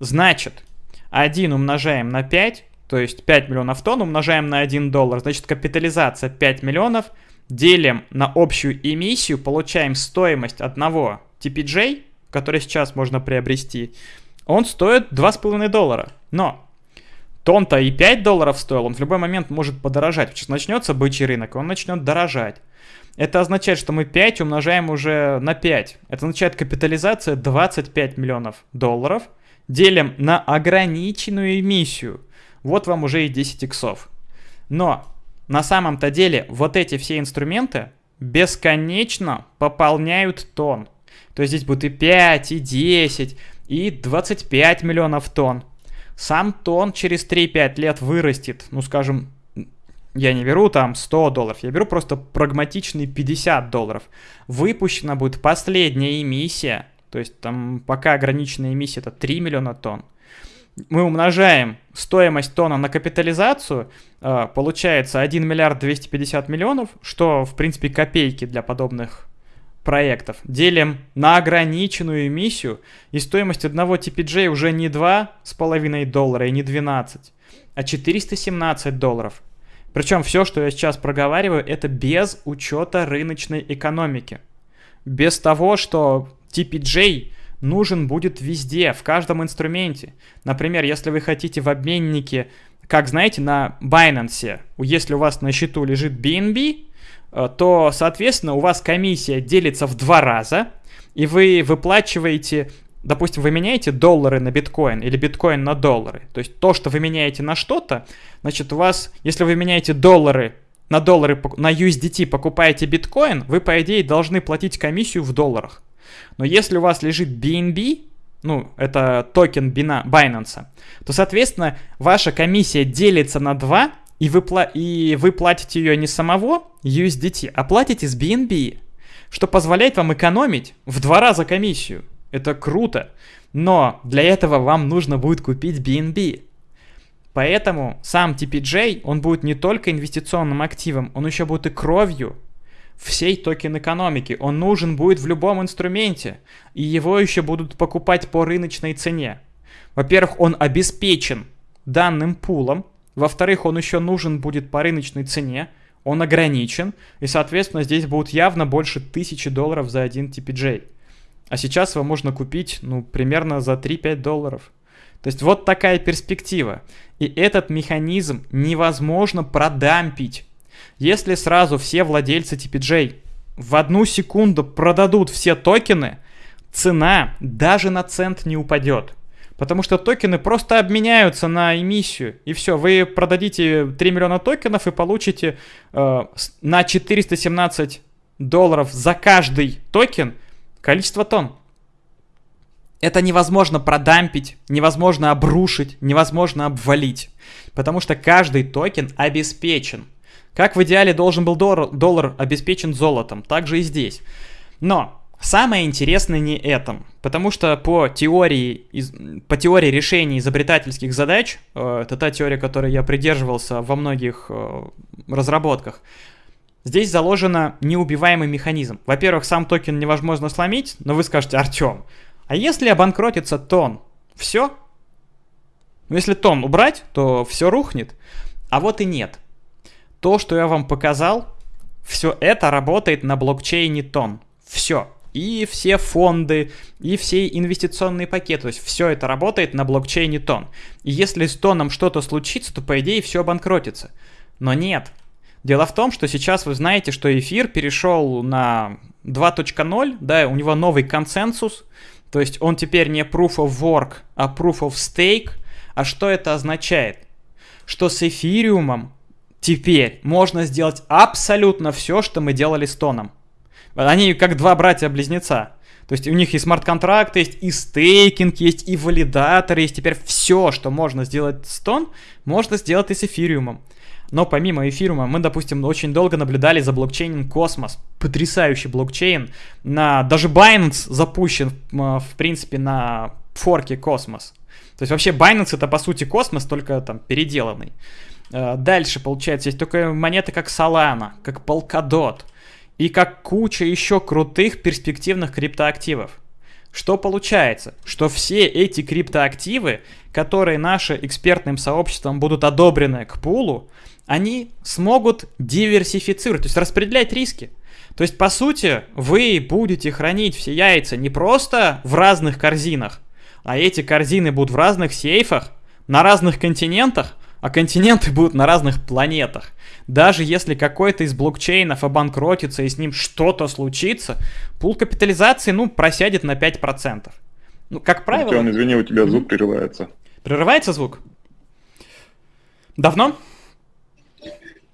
Значит, 1 умножаем на 5, то есть 5 миллионов тонн умножаем на 1 доллар, значит капитализация 5 миллионов, делим на общую эмиссию, получаем стоимость одного TPJ, который сейчас можно приобрести, он стоит 2,5 доллара. Но тон-то и 5 долларов стоил, он в любой момент может подорожать. Сейчас начнется бычий рынок, он начнет дорожать. Это означает, что мы 5 умножаем уже на 5. Это означает капитализация 25 миллионов долларов. Делим на ограниченную эмиссию. Вот вам уже и 10 иксов. Но на самом-то деле вот эти все инструменты бесконечно пополняют тон. То есть здесь будет и 5, и 10, и 25 миллионов тонн. Сам тон через 3-5 лет вырастет, ну скажем, я не беру там 100 долларов, я беру просто прагматичные 50 долларов. Выпущена будет последняя эмиссия, то есть там пока ограниченная эмиссия это 3 миллиона тонн. Мы умножаем стоимость тонна на капитализацию, э, получается 1 миллиард 250 миллионов, что в принципе копейки для подобных проектов. Делим на ограниченную эмиссию, и стоимость одного TPJ уже не 2,5 доллара и не 12, а 417 долларов. Причем все, что я сейчас проговариваю, это без учета рыночной экономики. Без того, что TPJ нужен будет везде, в каждом инструменте. Например, если вы хотите в обменнике, как знаете, на Binance, если у вас на счету лежит BNB, э, то, соответственно, у вас комиссия делится в два раза, и вы выплачиваете допустим, вы меняете доллары на биткоин или биткоин на доллары, то есть то, что вы меняете на что-то, значит, у вас, если вы меняете доллары на доллары, на USDT покупаете биткоин, вы, по идее, должны платить комиссию в долларах. Но если у вас лежит BNB, ну, это токен Binance, то, соответственно, ваша комиссия делится на 2, и вы, и вы платите ее не самого USDT, а платите с BNB, что позволяет вам экономить в два раза комиссию. Это круто. Но для этого вам нужно будет купить BNB. Поэтому сам TPJ, он будет не только инвестиционным активом, он еще будет и кровью всей токен экономики. Он нужен будет в любом инструменте, и его еще будут покупать по рыночной цене. Во-первых, он обеспечен данным пулом, во-вторых, он еще нужен будет по рыночной цене, он ограничен, и, соответственно, здесь будут явно больше тысячи долларов за один TPJ. А сейчас его можно купить, ну, примерно за 3-5 долларов. То есть вот такая перспектива. И этот механизм невозможно продампить. Если сразу все владельцы TPJ в одну секунду продадут все токены, цена даже на цент не упадет. Потому что токены просто обменяются на эмиссию. И все, вы продадите 3 миллиона токенов и получите э, на 417 долларов за каждый токен количество TON. Это невозможно продампить, невозможно обрушить, невозможно обвалить. Потому что каждый токен обеспечен. Как в идеале должен был доллар, доллар обеспечен золотом, так же и здесь. Но самое интересное не этом, потому что по теории, по теории решения изобретательских задач, э, это та теория, которой я придерживался во многих э, разработках, здесь заложено неубиваемый механизм. Во-первых, сам токен невозможно сломить, но вы скажете, Артем, а если обанкротится тон, все? Ну, если тон убрать, то все рухнет. А вот и нет то, что я вам показал, все это работает на блокчейне тон. Все. И все фонды, и все инвестиционные пакеты. То есть все это работает на блокчейне тон. И если с тоном что-то случится, то по идее все обанкротится. Но нет. Дело в том, что сейчас вы знаете, что эфир перешел на 2.0, да, у него новый консенсус, то есть он теперь не proof of work, а proof of stake. А что это означает? Что с эфириумом Теперь можно сделать абсолютно все, что мы делали с Тоном. Они как два братья-близнеца. То есть у них и смарт-контракт есть, и стейкинг есть, и валидатор есть. Теперь все, что можно сделать с TON, можно сделать и с эфириумом. Но помимо эфириума, мы, допустим, очень долго наблюдали за блокчейном Космос. Потрясающий блокчейн. На, даже Binance запущен, в принципе, на форке Космос. То есть вообще Binance это по сути Космос, только там переделанный. Э, дальше, получается, есть только монеты как Solana, как Polkadot и как куча еще крутых перспективных криптоактивов. Что получается? Что все эти криптоактивы, которые нашим экспертным сообществом будут одобрены к пулу, они смогут диверсифицировать, то есть распределять риски. То есть, по сути, вы будете хранить все яйца не просто в разных корзинах, а эти корзины будут в разных сейфах, на разных континентах, а континенты будут на разных планетах. Даже если какой-то из блокчейнов обанкротится и с ним что-то случится, пул капитализации, ну, просядет на 5%. Ну, как правило... Артем, извини, у тебя звук прерывается. Прерывается звук? Давно?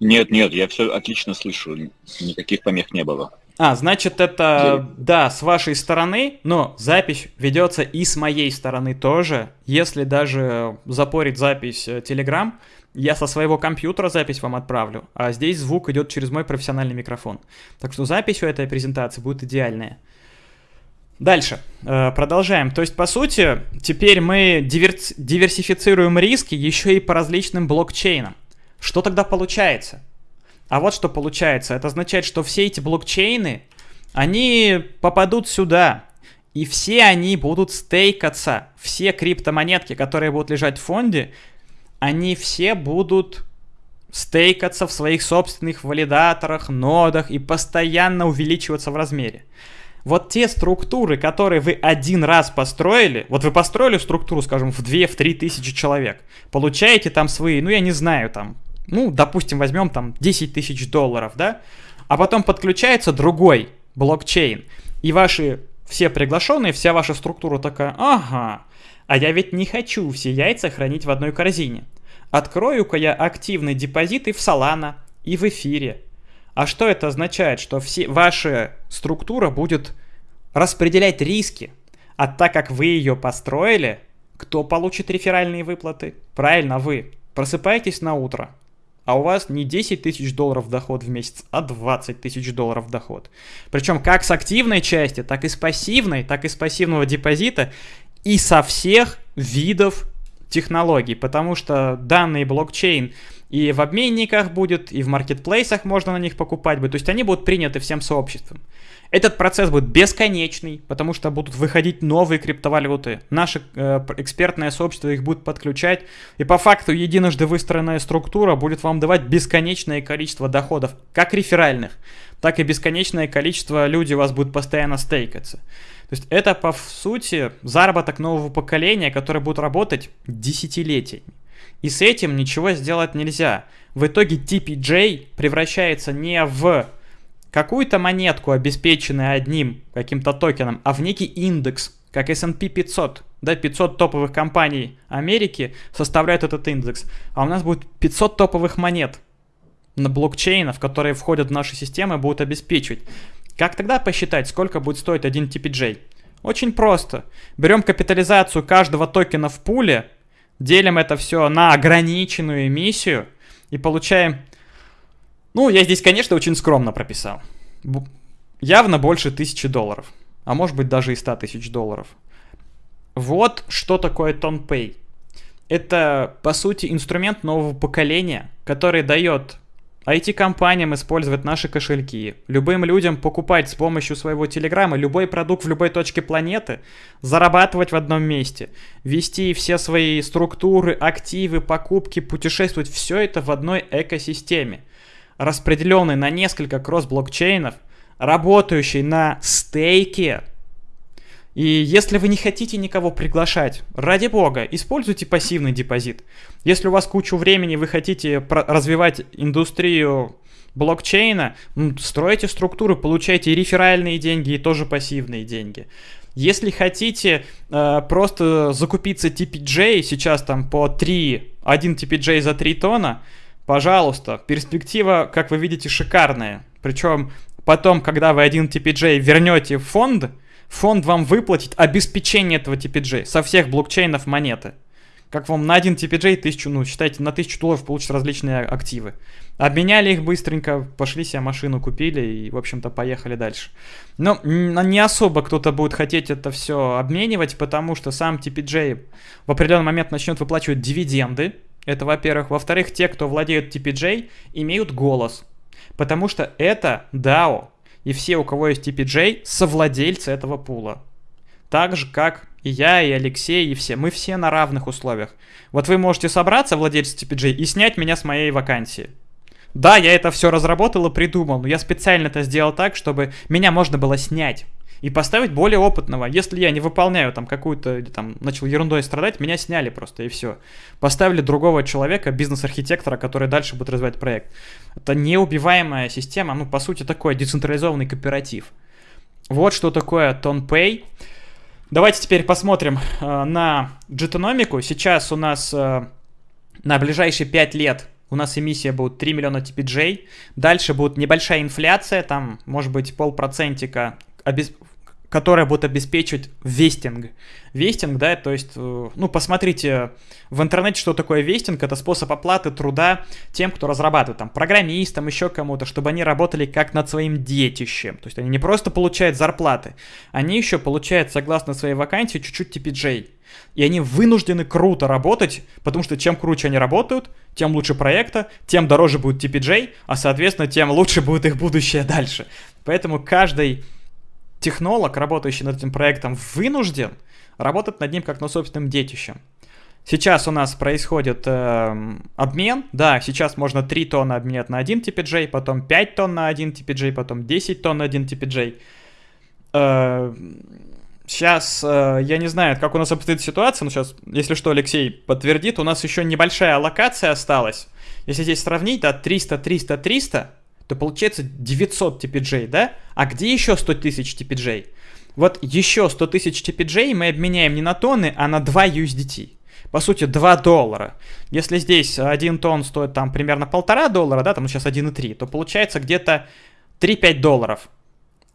Нет, нет, я все отлично слышу, никаких помех не было. А, значит, это, да, с вашей стороны, но запись ведется и с моей стороны тоже. Если даже запорит запись э, Telegram, я со своего компьютера запись вам отправлю, а здесь звук идет через мой профессиональный микрофон. Так что запись у этой презентации будет идеальная. Дальше, э, продолжаем. То есть, по сути, теперь мы диверс диверсифицируем риски еще и по различным блокчейнам. Что тогда получается? А вот что получается. Это означает, что все эти блокчейны, они попадут сюда. И все они будут стейкаться. Все криптомонетки, которые будут лежать в фонде, они все будут стейкаться в своих собственных валидаторах, нодах и постоянно увеличиваться в размере. Вот те структуры, которые вы один раз построили, вот вы построили структуру, скажем, в 2-3 тысячи человек, получаете там свои, ну я не знаю, там ну, допустим, возьмем там 10 тысяч долларов, да, а потом подключается другой блокчейн, и ваши все приглашенные, вся ваша структура такая, ага, а я ведь не хочу все яйца хранить в одной корзине. Открою-ка я активный депозит и в Solana, и в эфире. А что это означает? Что все, ваша структура будет распределять риски. А так как вы ее построили, кто получит реферальные выплаты? Правильно, вы. Просыпаетесь на утро, а у вас не 10 тысяч долларов доход в месяц, а 20 тысяч долларов доход. Причем как с активной части, так и с пассивной, так и с пассивного депозита и со всех видов технологий, потому что данный блокчейн и в обменниках будет, и в маркетплейсах можно на них покупать будет, то есть они будут приняты всем сообществом. Этот процесс будет бесконечный, потому что будут выходить новые криптовалюты. Наше э, экспертное сообщество их будет подключать. И по факту единожды выстроенная структура будет вам давать бесконечное количество доходов, как реферальных, так и бесконечное количество людей у вас будет постоянно стейкаться. То есть это, по сути, заработок нового поколения, которое будет работать десятилетиями. И с этим ничего сделать нельзя. В итоге TPJ превращается не в какую-то монетку, обеспеченную одним каким-то токеном, а в некий индекс, как S&P 500, да, 500 топовых компаний Америки составляют этот индекс, а у нас будет 500 топовых монет на блокчейнов, которые входят в наши системы, будут обеспечивать. Как тогда посчитать, сколько будет стоить один TPJ? Очень просто. Берем капитализацию каждого токена в пуле, делим это все на ограниченную эмиссию и получаем... Ну, я здесь, конечно, очень скромно прописал. Явно больше тысячи долларов. А может быть даже и 100 тысяч долларов. Вот что такое TonPay. Это, по сути, инструмент нового поколения, который дает IT-компаниям использовать наши кошельки, любым людям покупать с помощью своего телеграмма любой продукт в любой точке планеты, зарабатывать в одном месте, вести все свои структуры, активы, покупки, путешествовать, все это в одной экосистеме, распределенной на несколько кросс-блокчейнов, работающей на стейке, и если вы не хотите никого приглашать, ради бога, используйте пассивный депозит. Если у вас кучу времени, вы хотите развивать индустрию блокчейна, стройте структуру, получайте и реферальные деньги, и тоже пассивные деньги. Если хотите э, просто закупиться TPJ, сейчас там по 3, 1 TPJ за 3 тонна, пожалуйста, перспектива, как вы видите, шикарная. Причем потом, когда вы один TPJ вернете в фонд, фонд вам выплатит обеспечение этого TPJ со всех блокчейнов монеты. Как вам на один TPJ тысячу, ну, считайте, на тысячу долларов получат различные активы. Обменяли их быстренько, пошли себе машину купили и, в общем-то, поехали дальше. Но не особо кто-то будет хотеть это все обменивать, потому что сам TPJ в определенный момент начнет выплачивать дивиденды. Это, во-первых. Во-вторых, те, кто владеют TPJ, имеют голос. Потому что это DAO, и все, у кого есть TPJ, совладельцы этого пула. Так же, как и я, и Алексей, и все. Мы все на равных условиях. Вот вы можете собраться, владельцы TPJ, и снять меня с моей вакансии. Да, я это все разработал и придумал, но я специально это сделал так, чтобы меня можно было снять и поставить более опытного. Если я не выполняю там какую-то, там, начал ерундой страдать, меня сняли просто, и все. Поставили другого человека, бизнес-архитектора, который дальше будет развивать проект. Это неубиваемая система, ну, по сути, такой децентрализованный кооператив. Вот что такое TonPay. Давайте теперь посмотрим э, на джетономику. Сейчас у нас э, на ближайшие 5 лет у нас эмиссия будет 3 миллиона TPJ. Дальше будет небольшая инфляция, там может быть полпроцентика обез которая будет обеспечивать вестинг. Вестинг, да, то есть, э, ну, посмотрите в интернете, что такое вестинг. Это способ оплаты труда тем, кто разрабатывает, там, программистам, еще кому-то, чтобы они работали как над своим детищем. То есть они не просто получают зарплаты, они еще получают, согласно своей вакансии, чуть-чуть TPJ. И они вынуждены круто работать, потому что чем круче они работают, тем лучше проекта, тем дороже будет TPJ, а, соответственно, тем лучше будет их будущее дальше. Поэтому каждый технолог, работающий над этим проектом, вынужден работать над ним как над собственным детищем. Сейчас у нас происходит э, обмен. Да, сейчас можно 3 тонны обменять на 1 TPJ, потом 5 тонн на 1 TPJ, потом 10 тонн на 1 TPJ. Э, сейчас э, я не знаю, как у нас обстоит ситуация, но сейчас, если что, Алексей подтвердит, у нас еще небольшая аллокация осталась. Если здесь сравнить, да, 300, 300, 300, то получается 900 TPJ, да? А где еще 100 тысяч TPJ? Вот еще 100 тысяч TPJ мы обменяем не на тонны, а на 2 USDT. По сути, 2 доллара. Если здесь 1 тонн стоит там примерно полтора доллара, да, там сейчас 1,3, то получается где-то 3-5 долларов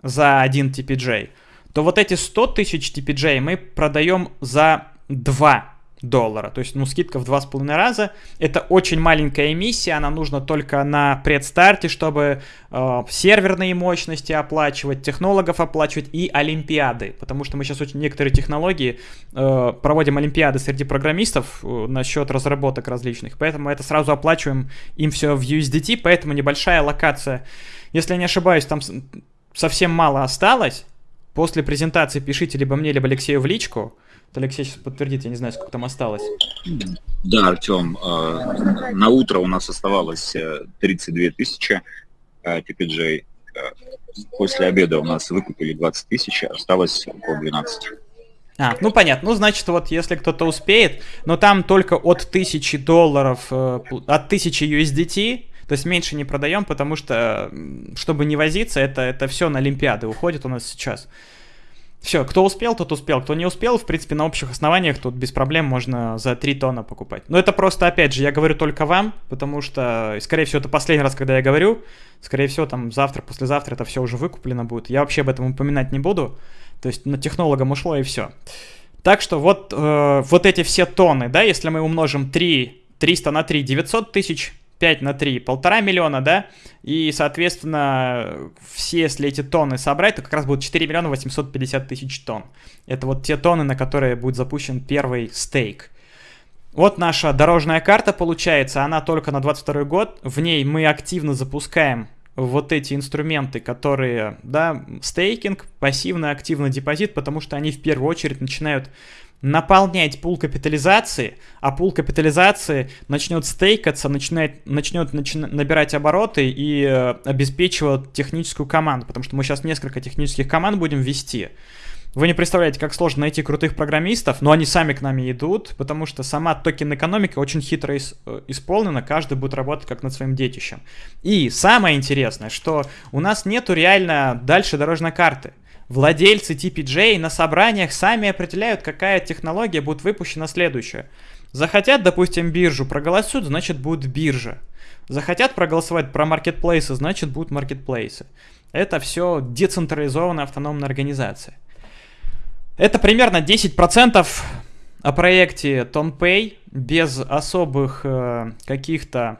за 1 TPJ. То вот эти 100 тысяч TPJ мы продаем за 2 доллара. То есть, ну, скидка в два с половиной раза. Это очень маленькая эмиссия, она нужна только на предстарте, чтобы э, серверные мощности оплачивать, технологов оплачивать и олимпиады. Потому что мы сейчас очень некоторые технологии э, проводим олимпиады среди программистов э, насчет разработок различных. Поэтому это сразу оплачиваем им все в USDT, поэтому небольшая локация. Если я не ошибаюсь, там совсем мало осталось. После презентации пишите либо мне, либо Алексею в личку. Алексей сейчас подтвердит, я не знаю, сколько там осталось. Да, Артем, э, на утро у нас оставалось 32 э, тысячи э, TPJ. После обеда у нас выкупили 20 тысяч, осталось около 12. А, ну понятно. Ну, значит, вот если кто-то успеет, но там только от 1000 долларов, от 1000 USDT То есть меньше не продаем, потому что, чтобы не возиться, это, это все на Олимпиады уходит у нас сейчас. Все, кто успел, тот успел. Кто не успел, в принципе, на общих основаниях тут без проблем можно за 3 тонна покупать. Но это просто, опять же, я говорю только вам, потому что, скорее всего, это последний раз, когда я говорю. Скорее всего, там завтра, послезавтра это все уже выкуплено будет. Я вообще об этом упоминать не буду. То есть на технологам ушло и все. Так что вот, э, вот эти все тонны, да, если мы умножим 3, 300 на 3, 900 тысяч 5 на 3, полтора миллиона, да, и, соответственно, все, если эти тонны собрать, то как раз будет 4 миллиона 850 тысяч тонн. Это вот те тонны, на которые будет запущен первый стейк. Вот наша дорожная карта получается, она только на 22 год, в ней мы активно запускаем вот эти инструменты, которые, да, стейкинг, пассивный, активный депозит, потому что они в первую очередь начинают наполнять пул капитализации, а пул капитализации начнет стейкаться, начинает, начнет начи- набирать обороты и э, обеспечивать техническую команду, потому что мы сейчас несколько технических команд будем вести. Вы не представляете, как сложно найти крутых программистов, но они сами к нами идут, потому что сама токен-экономика очень хитро э, исполнена, каждый будет работать как над своим детищем. И самое интересное, что у нас нету реально дальше дорожной карты. Владельцы TPJ на собраниях сами определяют, какая технология будет выпущена следующая. Захотят, допустим, биржу, проголосуют, значит будет биржа. Захотят проголосовать про маркетплейсы, значит будут маркетплейсы. Это все децентрализованная автономная организация. Это примерно 10% о проекте TonPay без особых э, каких-то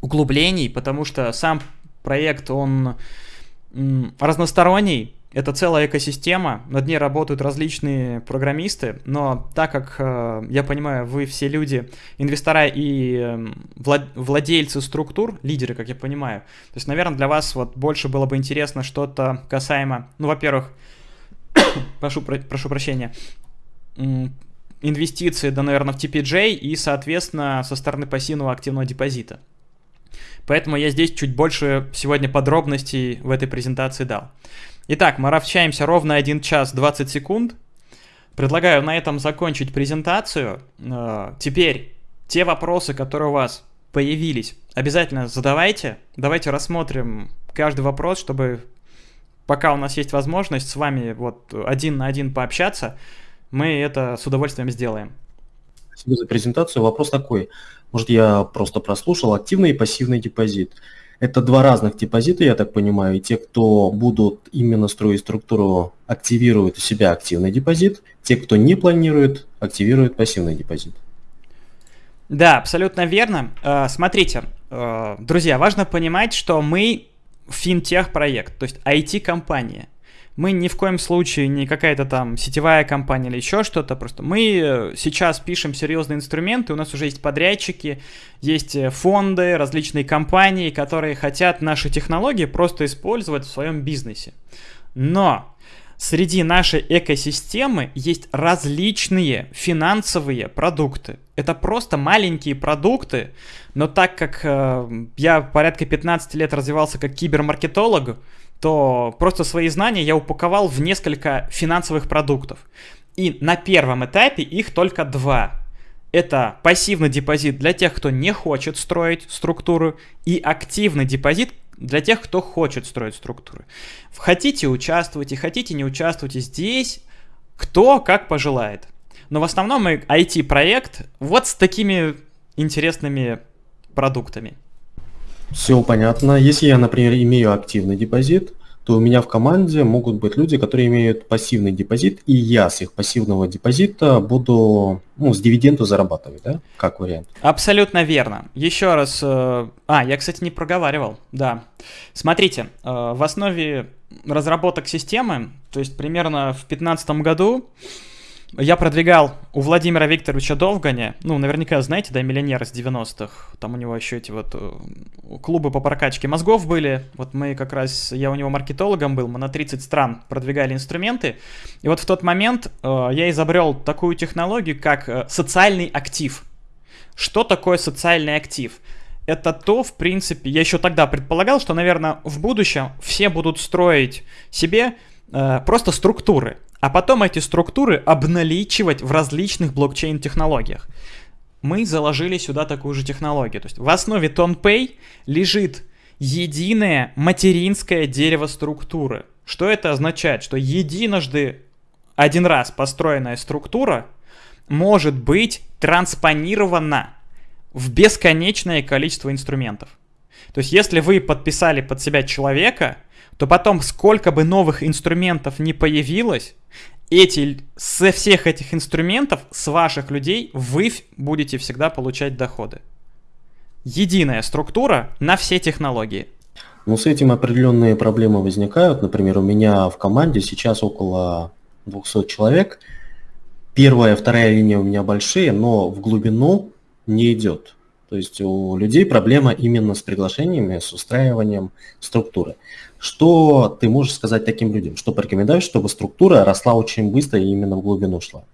углублений, потому что сам проект, он разносторонний, это целая экосистема, над ней работают различные программисты, но так как, э, я понимаю, вы все люди, инвестора и э, владельцы структур, лидеры, как я понимаю, то есть, наверное, для вас вот больше было бы интересно что-то касаемо, ну, во-первых, прошу, прошу прощения, инвестиции, да, наверное, в TPJ и, соответственно, со стороны пассивного активного депозита. Поэтому я здесь чуть больше сегодня подробностей в этой презентации дал. Итак, мы общаемся ровно 1 час 20 секунд. Предлагаю на этом закончить презентацию. Э, теперь те вопросы, которые у вас появились, обязательно задавайте. Давайте рассмотрим каждый вопрос, чтобы пока у нас есть возможность с вами вот один на один пообщаться, мы это с удовольствием сделаем. Спасибо за презентацию. Вопрос такой. Может, я просто прослушал активный и пассивный депозит. Это два разных депозита, я так понимаю, и те, кто будут именно строить структуру, активируют у себя активный депозит, те, кто не планирует, активируют пассивный депозит. Да, абсолютно верно. Э, смотрите, э, друзья, важно понимать, что мы финтех-проект, то есть IT-компания мы ни в коем случае не какая-то там сетевая компания или еще что-то, просто мы э, сейчас пишем серьезные инструменты, у нас уже есть подрядчики, есть э, фонды, различные компании, которые хотят наши технологии просто использовать в своем бизнесе. Но среди нашей экосистемы есть различные финансовые продукты. Это просто маленькие продукты, но так как э, я порядка 15 лет развивался как кибермаркетолог, то просто свои знания я упаковал в несколько финансовых продуктов. И на первом этапе их только два. Это пассивный депозит для тех, кто не хочет строить структуру, и активный депозит для тех, кто хочет строить структуры. Хотите участвуйте, хотите не участвуйте здесь, кто как пожелает. Но в основном мы IT-проект вот с такими интересными продуктами. Все понятно. Если я, например, имею активный депозит, то у меня в команде могут быть люди, которые имеют пассивный депозит, и я с их пассивного депозита буду ну, с дивиденду зарабатывать, да, как вариант. Абсолютно верно. Еще раз, э, а, я, кстати, не проговаривал, да. Смотрите, э, в основе разработок системы, то есть примерно в 2015 году, я продвигал у Владимира Викторовича Довганя, ну, наверняка знаете, да, миллионер из 90-х, там у него еще эти вот э, клубы по прокачке мозгов были, вот мы как раз, я у него маркетологом был, мы на 30 стран продвигали инструменты, и вот в тот момент э, я изобрел такую технологию, как э, социальный актив. Что такое социальный актив? это то, в принципе, я еще тогда предполагал, что, наверное, в будущем все будут строить себе э, просто структуры а потом эти структуры обналичивать в различных блокчейн-технологиях. мы заложили сюда такую же технологию. То есть в основе TonPay лежит единое материнское дерево структуры. Что это означает? Что единожды один раз построенная структура может быть транспонирована в бесконечное количество инструментов. То есть если вы подписали под себя человека, то потом сколько бы новых инструментов не появилось, эти, со всех этих инструментов, с ваших людей, вы будете всегда получать доходы. Единая структура на все технологии. Ну, с этим определенные проблемы возникают. Например, у меня в команде сейчас около 200 человек. Первая, вторая линия у меня большие, но в глубину не идет. То есть у людей проблема именно с приглашениями, с устраиванием структуры. Что ты можешь сказать таким людям? Что порекомендуешь, чтобы структура росла очень быстро и именно в глубину шла?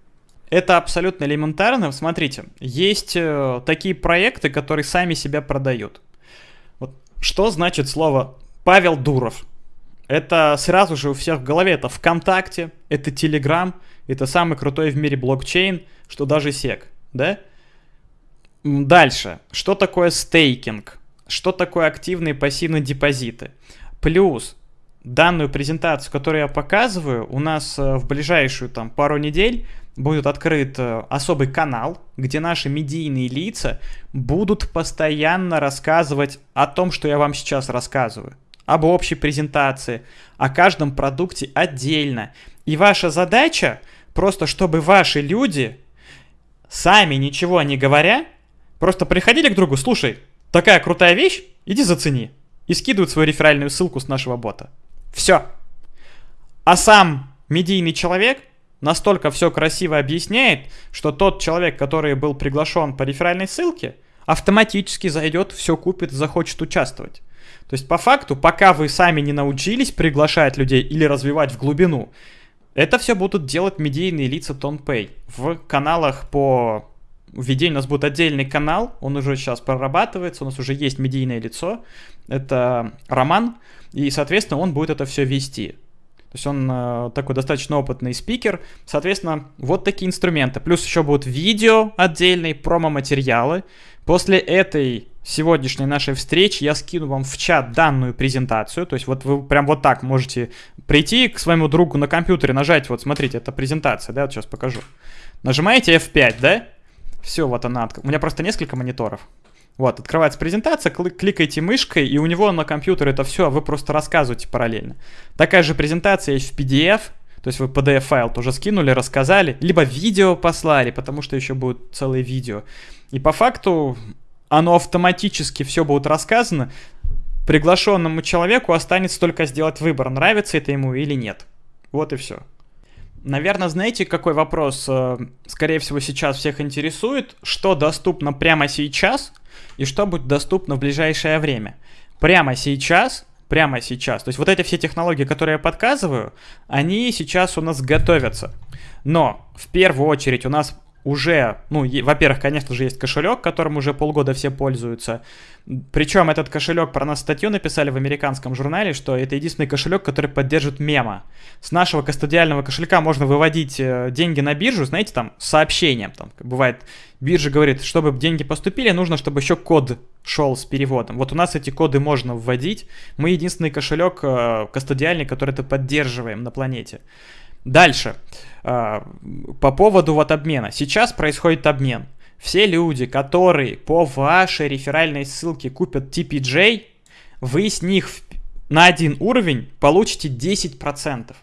Это абсолютно элементарно. Смотрите, есть э, такие проекты, которые сами себя продают. Вот что значит слово Павел Дуров? Это сразу же у всех в голове. Это ВКонтакте, это Телеграм, это самый крутой в мире блокчейн, что даже сек, да? Дальше. Что такое стейкинг? Что такое активные пассивные депозиты? Плюс данную презентацию, которую я показываю, у нас э, в ближайшую там пару недель будет открыт э, особый канал, где наши медийные лица будут постоянно рассказывать о том, что я вам сейчас рассказываю. Об общей презентации, о каждом продукте отдельно. И ваша задача просто, чтобы ваши люди, сами ничего не говоря, просто приходили к другу, слушай, такая крутая вещь, иди зацени и скидывают свою реферальную ссылку с нашего бота. Все. А сам медийный человек настолько все красиво объясняет, что тот человек, который был приглашен по реферальной ссылке, автоматически зайдет, все купит, захочет участвовать. То есть по факту, пока вы сами не научились приглашать людей или развивать в глубину, это все будут делать медийные лица TonPay. В каналах по введению у нас будет отдельный канал, он уже сейчас прорабатывается, у нас уже есть медийное лицо, это Роман, и, соответственно, он будет это все вести. То есть он э, такой достаточно опытный спикер. Соответственно, вот такие инструменты. Плюс еще будут видео отдельные, промо-материалы. После этой сегодняшней нашей встречи я скину вам в чат данную презентацию. То есть вот вы прям вот так можете прийти к своему другу на компьютере, нажать, вот смотрите, это презентация, да, вот сейчас покажу. Нажимаете F5, да? Все, вот она. У меня просто несколько мониторов. Вот, открывается презентация, кликаете мышкой, и у него на компьютере это все, а вы просто рассказываете параллельно. Такая же презентация есть в PDF, то есть вы PDF-файл тоже скинули, рассказали, либо видео послали, потому что еще будет целое видео. И по факту оно автоматически все будет рассказано. Приглашенному человеку останется только сделать выбор, нравится это ему или нет. Вот и все. Наверное, знаете, какой вопрос, э, скорее всего, сейчас всех интересует? Что доступно прямо сейчас и что будет доступно в ближайшее время? Прямо сейчас, прямо сейчас. То есть вот эти все технологии, которые я подсказываю, они сейчас у нас готовятся. Но в первую очередь у нас уже, ну, во-первых, конечно же, есть кошелек, которым уже полгода все пользуются. Причем этот кошелек, про нас статью написали в американском журнале, что это единственный кошелек, который поддерживает мема. С нашего кастодиального кошелька можно выводить э, деньги на биржу, знаете, там, сообщением. Там, бывает, биржа говорит, чтобы деньги поступили, нужно, чтобы еще код шел с переводом. Вот у нас эти коды можно вводить. Мы единственный кошелек э, кастодиальный, который это поддерживаем на планете. Дальше. А, по поводу вот обмена. Сейчас происходит обмен. Все люди, которые по вашей реферальной ссылке купят TPJ, вы с них на один уровень получите 10%.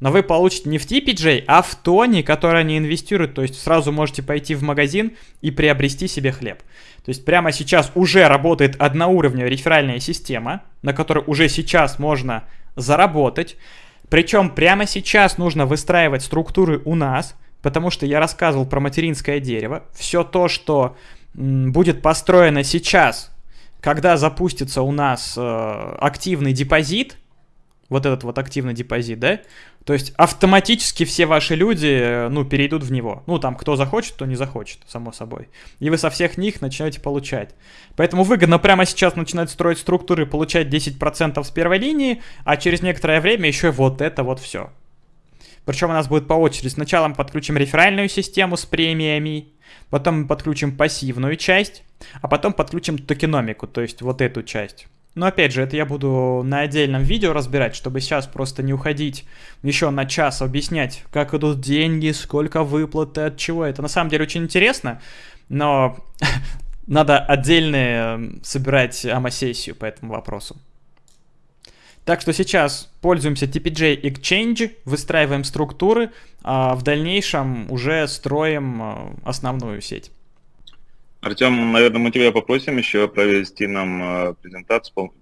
Но вы получите не в TPJ, а в тоне, который они инвестируют. То есть сразу можете пойти в магазин и приобрести себе хлеб. То есть прямо сейчас уже работает одноуровневая реферальная система, на которой уже сейчас можно заработать. Причем прямо сейчас нужно выстраивать структуры у нас, потому что я рассказывал про материнское дерево. Все то, что будет построено сейчас, когда запустится у нас э, активный депозит, вот этот вот активный депозит, да, то есть автоматически все ваши люди, э, ну, перейдут в него. Ну, там, кто захочет, кто не захочет, само собой. И вы со всех них начнете получать. Поэтому выгодно прямо сейчас начинать строить структуры, получать 10% с первой линии, а через некоторое время еще вот это вот все. Причем у нас будет по очереди. Сначала мы подключим реферальную систему с премиями, потом мы подключим пассивную часть, а потом подключим токеномику, то есть вот эту часть. Но опять же, это я буду на отдельном видео разбирать, чтобы сейчас просто не уходить еще на час объяснять, как идут деньги, сколько выплаты, от чего. Это на самом деле очень интересно, но надо отдельно собирать АМА-сессию по этому вопросу. Так что сейчас пользуемся TPJ Exchange, выстраиваем структуры, а в дальнейшем уже строим а, основную сеть. Артем, наверное, мы тебя попросим еще провести нам а, презентацию по,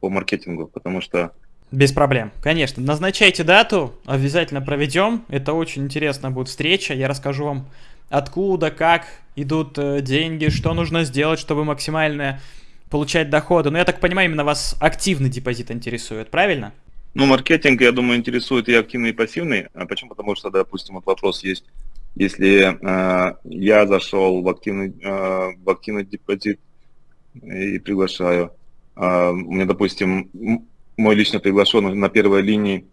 по маркетингу, потому что... Без проблем, конечно. Назначайте дату, обязательно проведем. Это очень интересная будет встреча. Я расскажу вам, откуда, как идут э, деньги, что нужно сделать, чтобы максимально получать доходы. Но я так понимаю, именно вас активный депозит интересует, правильно? Ну, маркетинг, я думаю, интересует и активный, и пассивный. А почему? Потому что, допустим, вот вопрос есть, если э, я зашел в активный, э, в активный депозит и приглашаю, э, у меня, допустим, мой лично приглашенный на первой линии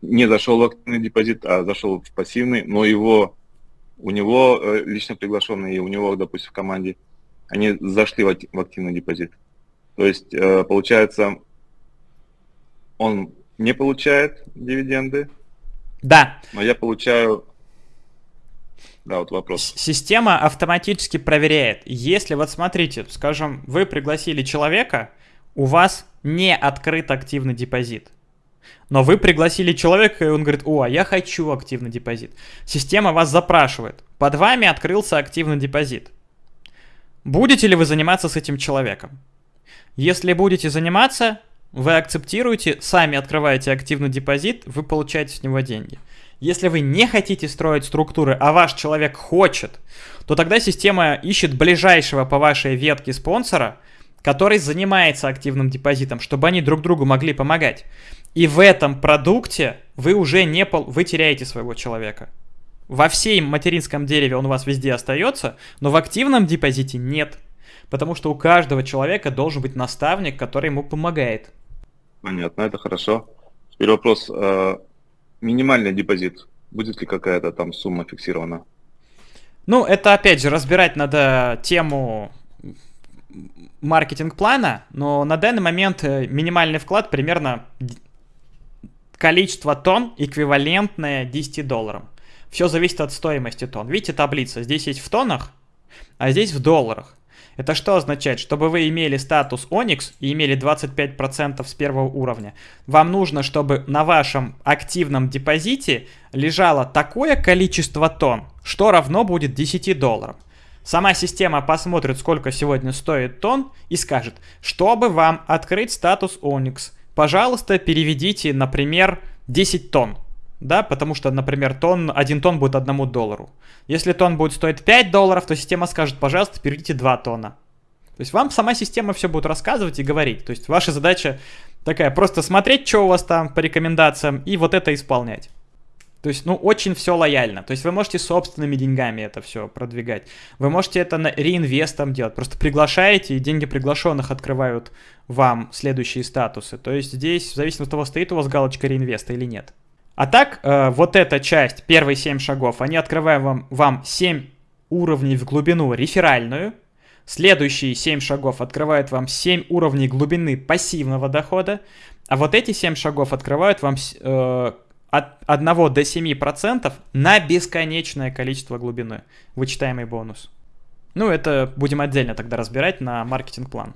не зашел в активный депозит, а зашел в пассивный, но его, у него э, лично приглашенный, и у него, допустим, в команде они зашли в активный депозит. То есть, э, получается, он не получает дивиденды. Да. Но я получаю... Да, вот вопрос. Система автоматически проверяет. Если, вот смотрите, скажем, вы пригласили человека, у вас не открыт активный депозит. Но вы пригласили человека, и он говорит, о, а я хочу активный депозит. Система вас запрашивает. Под вами открылся активный депозит. Будете ли вы заниматься с этим человеком? Если будете заниматься, вы акцептируете, сами открываете активный депозит, вы получаете с него деньги. Если вы не хотите строить структуры, а ваш человек хочет, то тогда система ищет ближайшего по вашей ветке спонсора, который занимается активным депозитом, чтобы они друг другу могли помогать. И в этом продукте вы уже не пол... вы теряете своего человека. Во всей материнском дереве он у вас везде остается, но в активном депозите нет. Потому что у каждого человека должен быть наставник, который ему помогает. Понятно, это хорошо. Теперь вопрос. Минимальный депозит. Будет ли какая-то там сумма фиксирована? Ну, это опять же разбирать надо тему маркетинг-плана, но на данный момент э, минимальный вклад примерно количество тонн эквивалентное 10 долларам. Все зависит от стоимости тонн. Видите таблица? Здесь есть в тоннах, а здесь в долларах. Это что означает? Чтобы вы имели статус Onyx и имели 25% с первого уровня, вам нужно, чтобы на вашем активном депозите лежало такое количество тонн, что равно будет 10 долларам. Сама система посмотрит, сколько сегодня стоит тонн и скажет, чтобы вам открыть статус Onyx, пожалуйста, переведите, например, 10 тонн да, потому что, например, тон, один тон будет одному доллару. Если тон будет стоить 5 долларов, то система скажет, пожалуйста, переведите 2 тона. То есть вам сама система все будет рассказывать и говорить. То есть ваша задача такая, просто смотреть, что у вас там по рекомендациям, и вот это исполнять. То есть, ну, очень все лояльно. То есть вы можете собственными деньгами это все продвигать. Вы можете это на реинвестом делать. Просто приглашаете, и деньги приглашенных открывают вам следующие статусы. То есть здесь, в зависимости от того, стоит у вас галочка реинвеста или нет. А так, э, вот эта часть, первые 7 шагов, они открывают вам, вам 7 уровней в глубину реферальную. Следующие 7 шагов открывают вам 7 уровней глубины пассивного дохода. А вот эти 7 шагов открывают вам э, от 1 до 7% на бесконечное количество глубины. Вычитаемый бонус. Ну, это будем отдельно тогда разбирать на маркетинг-план.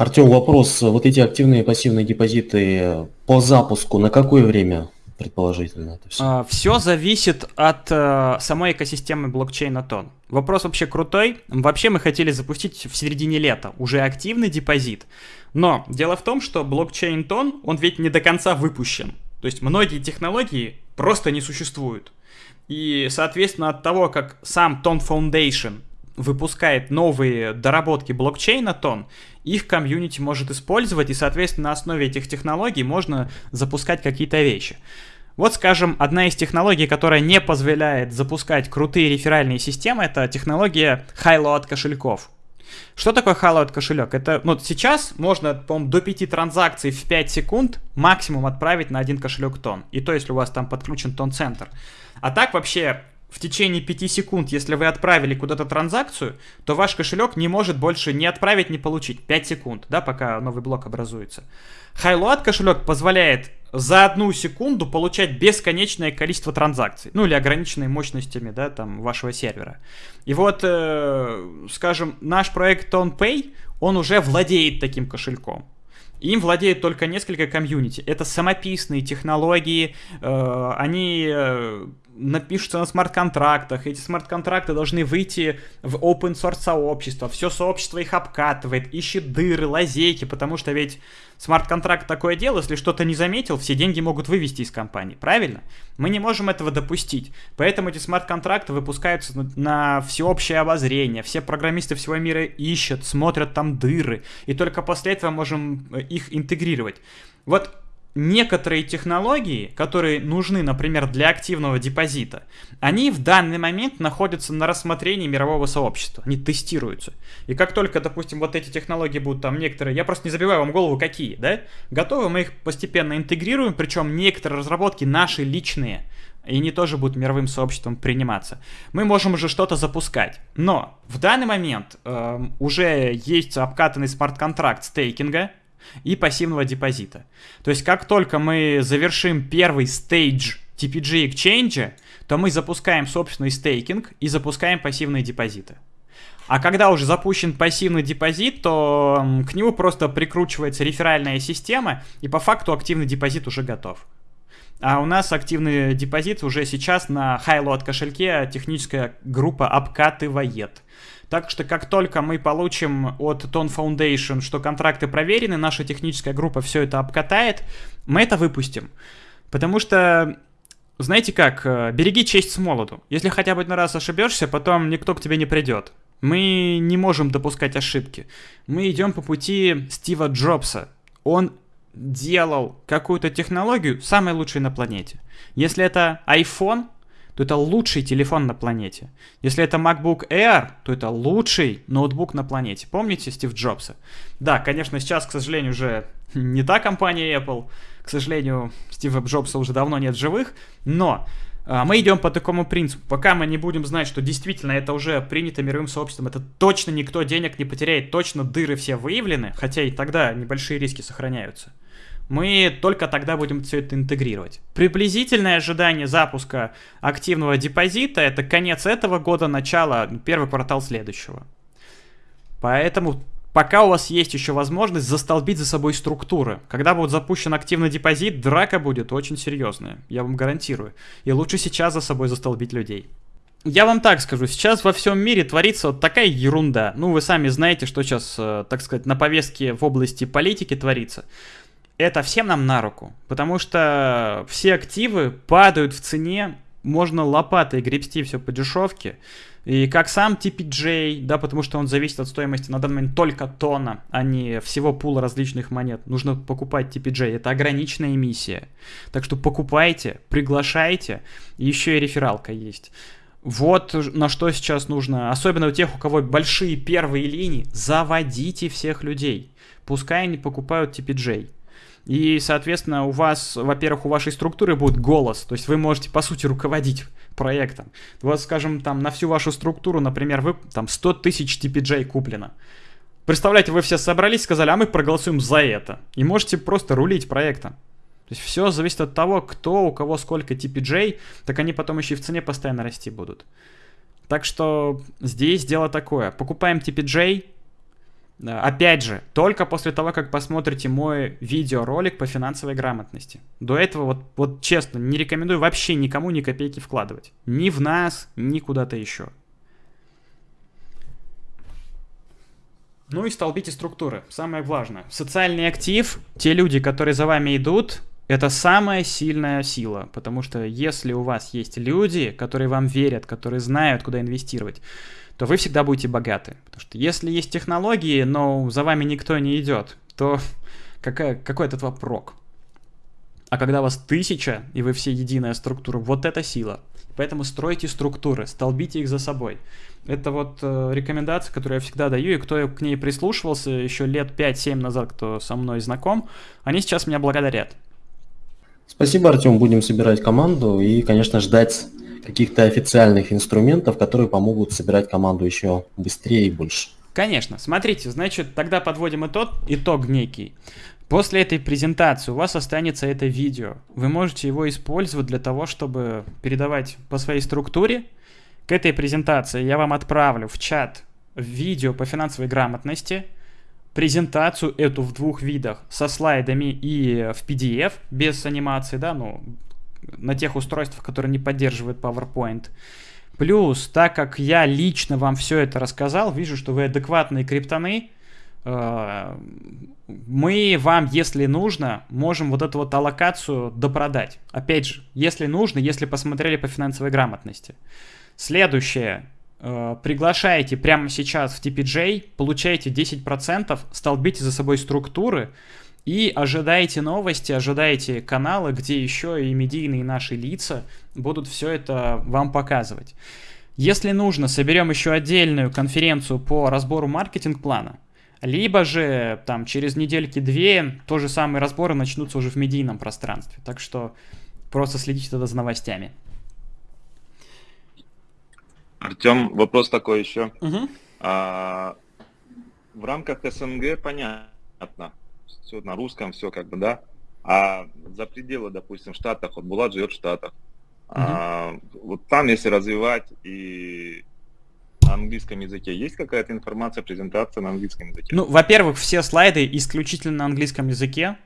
Артем, вопрос. Вот эти активные и пассивные депозиты по запуску на какое время предположительно это все? А, все зависит от а, самой экосистемы блокчейна Тон. Вопрос вообще крутой. Вообще мы хотели запустить в середине лета уже активный депозит. Но дело в том, что блокчейн Тон, он ведь не до конца выпущен. То есть многие технологии просто не существуют. И, соответственно, от того, как сам Тон Foundation выпускает новые доработки блокчейна Тон, их комьюнити может использовать, и, соответственно, на основе этих технологий можно запускать какие-то вещи. Вот, скажем, одна из технологий, которая не позволяет запускать крутые реферальные системы, это технология хайлоад кошельков. Что такое хайлоад кошелек? Это, ну, сейчас можно, по-моему, до 5 транзакций в 5 секунд максимум отправить на один кошелек тон. И то, если у вас там подключен тон-центр. А так вообще в течение 5 секунд, если вы отправили куда-то транзакцию, то ваш кошелек не может больше ни отправить, ни получить. 5 секунд, да, пока новый блок образуется. Highload кошелек позволяет за одну секунду получать бесконечное количество транзакций, ну или ограниченные мощностями, да, там, вашего сервера. И вот, э, скажем, наш проект TonPay, он уже владеет таким кошельком. Им владеет только несколько комьюнити. Это самописные технологии, э, они э, напишутся на смарт-контрактах, эти смарт-контракты должны выйти в open source сообщество, все сообщество их обкатывает, ищет дыры, лазейки, потому что ведь смарт-контракт такое дело, если что-то не заметил, все деньги могут вывести из компании, правильно? Мы не можем этого допустить, поэтому эти смарт-контракты выпускаются на, всеобщее обозрение, все программисты всего мира ищут, смотрят там дыры, и только после этого можем э, их интегрировать. Вот некоторые технологии, которые нужны, например, для активного депозита, они в данный момент находятся на рассмотрении мирового сообщества, они тестируются. И как только, допустим, вот эти технологии будут там некоторые, я просто не забиваю вам голову, какие, да, готовы, мы их постепенно интегрируем, причем некоторые разработки наши личные, и они тоже будут мировым сообществом приниматься. Мы можем уже что-то запускать. Но в данный момент э, уже есть обкатанный смарт-контракт стейкинга, и пассивного депозита. То есть как только мы завершим первый stage TPG Exchange, то мы запускаем собственный стейкинг и запускаем пассивные депозиты. А когда уже запущен пассивный депозит, то к нему просто прикручивается реферальная система, и по факту активный депозит уже готов. А у нас активный депозит уже сейчас на Highload кошельке техническая группа обкатывает. Так что как только мы получим от Tone Foundation, что контракты проверены, наша техническая группа все это обкатает, мы это выпустим. Потому что, знаете как, э, береги честь с молоду. Если хотя бы один раз ошибешься, потом никто к тебе не придет. Мы не можем допускать ошибки. Мы идем по пути Стива Джобса. Он делал какую-то технологию самой лучшей на планете. Если это iPhone, то это лучший телефон на планете. Если это MacBook Air, то это лучший ноутбук на планете. Помните Стив Джобса? Да, конечно, сейчас, к сожалению, уже не та компания Apple. К сожалению, Стива Джобса уже давно нет живых. Но а, мы идем по такому принципу. Пока мы не будем знать, что действительно это уже принято мировым сообществом, это точно никто денег не потеряет, точно дыры все выявлены, хотя и тогда небольшие риски сохраняются мы только тогда будем все это интегрировать. Приблизительное ожидание запуска активного депозита это конец этого года, начало, первый квартал следующего. Поэтому пока у вас есть еще возможность застолбить за собой структуры. Когда будет запущен активный депозит, драка будет очень серьезная, я вам гарантирую. И лучше сейчас за собой застолбить людей. Я вам так скажу, сейчас во всем мире творится вот такая ерунда. Ну, вы сами знаете, что сейчас, э, так сказать, на повестке в области политики творится это всем нам на руку, потому что все активы падают в цене, можно лопатой гребсти все по дешевке, и как сам TPJ, да, потому что он зависит от стоимости на данный момент только тона, а не всего пула различных монет. Нужно покупать TPJ, это ограниченная эмиссия. Так что покупайте, приглашайте, еще и рефералка есть. Вот на что сейчас нужно, особенно у тех, у кого большие первые линии, заводите всех людей. Пускай они покупают TPJ. И, соответственно, у вас, во-первых, у вашей структуры будет голос, то есть вы можете, по сути, руководить проектом. Вот, скажем, там на всю вашу структуру, например, вы там 100 тысяч TPJ куплено. Представляете, вы все собрались, сказали, а мы проголосуем за это. И можете просто рулить проектом. То есть все зависит от того, кто, у кого сколько TPJ, так они потом еще и в цене постоянно расти будут. Так что здесь дело такое. Покупаем TPJ, Опять же, только после того, как посмотрите мой видеоролик по финансовой грамотности. До этого, вот, вот честно, не рекомендую вообще никому ни копейки вкладывать. Ни в нас, ни куда-то еще. Ну и столбите структуры. Самое важное. Социальный актив, те люди, которые за вами идут, это самая сильная сила. Потому что если у вас есть люди, которые вам верят, которые знают, куда инвестировать, то вы всегда будете богаты. Потому что если есть технологии, но за вами никто не идет, то какая, какой от этого прок? А когда вас тысяча, и вы все единая структура, вот это сила. Поэтому стройте структуры, столбите их за собой. Это вот э, рекомендация, которую я всегда даю, и кто к ней прислушивался еще лет 5-7 назад, кто со мной знаком, они сейчас меня благодарят. Спасибо, Артем. Будем собирать команду и, конечно, ждать каких-то официальных инструментов, которые помогут собирать команду еще быстрее и больше. Конечно. Смотрите, значит, тогда подводим итог, итог некий. После этой презентации у вас останется это видео. Вы можете его использовать для того, чтобы передавать по своей структуре. К этой презентации я вам отправлю в чат видео по финансовой грамотности, презентацию эту в двух видах, со слайдами и в PDF, без анимации, да, ну, на тех устройствах, которые не поддерживают PowerPoint. Плюс, так как я лично вам все это рассказал, вижу, что вы адекватные криптоны, э, мы вам, если нужно, можем вот эту вот аллокацию допродать. Опять же, если нужно, если посмотрели по финансовой грамотности. Следующее. Э, приглашаете прямо сейчас в TPJ, получаете 10%, столбите за собой структуры и ожидаете новости, ожидаете каналы, где еще и медийные наши лица будут все это вам показывать. Если нужно, соберем еще отдельную конференцию по разбору маркетинг-плана – либо же там через недельки-две то же самые разборы начнутся уже в медийном пространстве. Так что просто следите тогда за новостями. Артем, вопрос такой еще. Угу. А, в рамках СНГ понятно, все на русском, все как бы, да. А за пределы, допустим, в Штатах, вот Булат живет в Штатах. Угу. А, вот там, если развивать и на английском языке есть какая-то информация, презентация на английском языке? Ну, во-первых, все слайды исключительно на английском языке.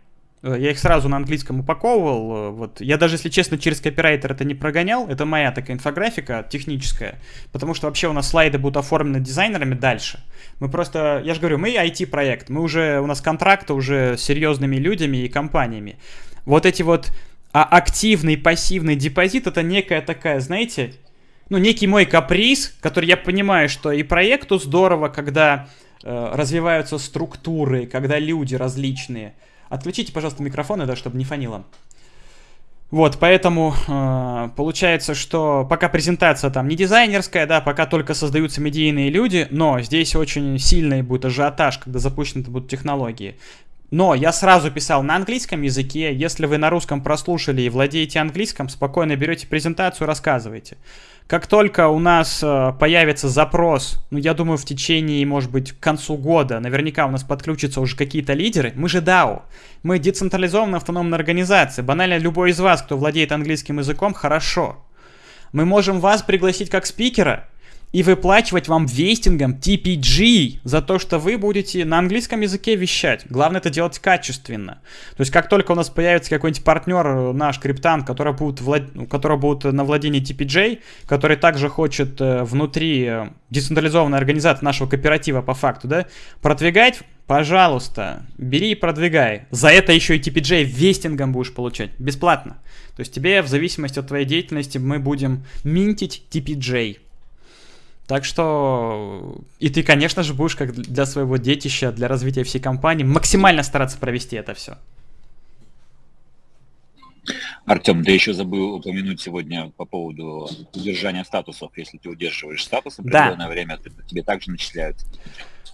Э, я их сразу на английском упаковывал. Э, вот. Я даже, если честно, через копирайтер это не прогонял. Это моя такая инфографика техническая. Потому что вообще у нас слайды будут оформлены дизайнерами дальше. Мы просто, я же говорю, мы IT-проект. Мы уже, у нас контракты уже с серьезными людьми и компаниями. Вот эти вот а активный, пассивный депозит это некая такая, знаете, ну, некий мой каприз, который я понимаю, что и проекту здорово, когда э, развиваются структуры, когда люди различные. Отключите, пожалуйста, микрофоны, да, чтобы не фанило. Вот, поэтому э, получается, что пока презентация там не дизайнерская, да, пока только создаются медийные люди, но здесь очень сильный будет ажиотаж, когда запущены будут технологии. Но я сразу писал на английском языке, если вы на русском прослушали и владеете английским, спокойно берете презентацию, рассказывайте. Как только у нас э, появится запрос, ну, я думаю, в течение, может быть, к концу года, наверняка у нас подключатся уже какие-то лидеры. Мы же DAO. Мы децентрализованная автономная организация. Банально любой из вас, кто владеет английским языком, хорошо. Мы можем вас пригласить как спикера, и выплачивать вам вестингом TPG за то, что вы будете на английском языке вещать. Главное это делать качественно. То есть как только у нас появится какой-нибудь партнер, наш криптант, который будет, влад... Который будет на владении TPJ, который также хочет э, внутри э, децентрализованной организации нашего кооператива по факту, да, продвигать, пожалуйста, бери и продвигай. За это еще и TPJ вестингом будешь получать, бесплатно. То есть тебе в зависимости от твоей деятельности мы будем минтить TPJ. Так что и ты, конечно же, будешь как для своего детища, для развития всей компании максимально стараться провести это все. Артем, ты еще забыл упомянуть сегодня по поводу удержания статусов. Если ты удерживаешь статус определенное да. время, то тебе также начисляют.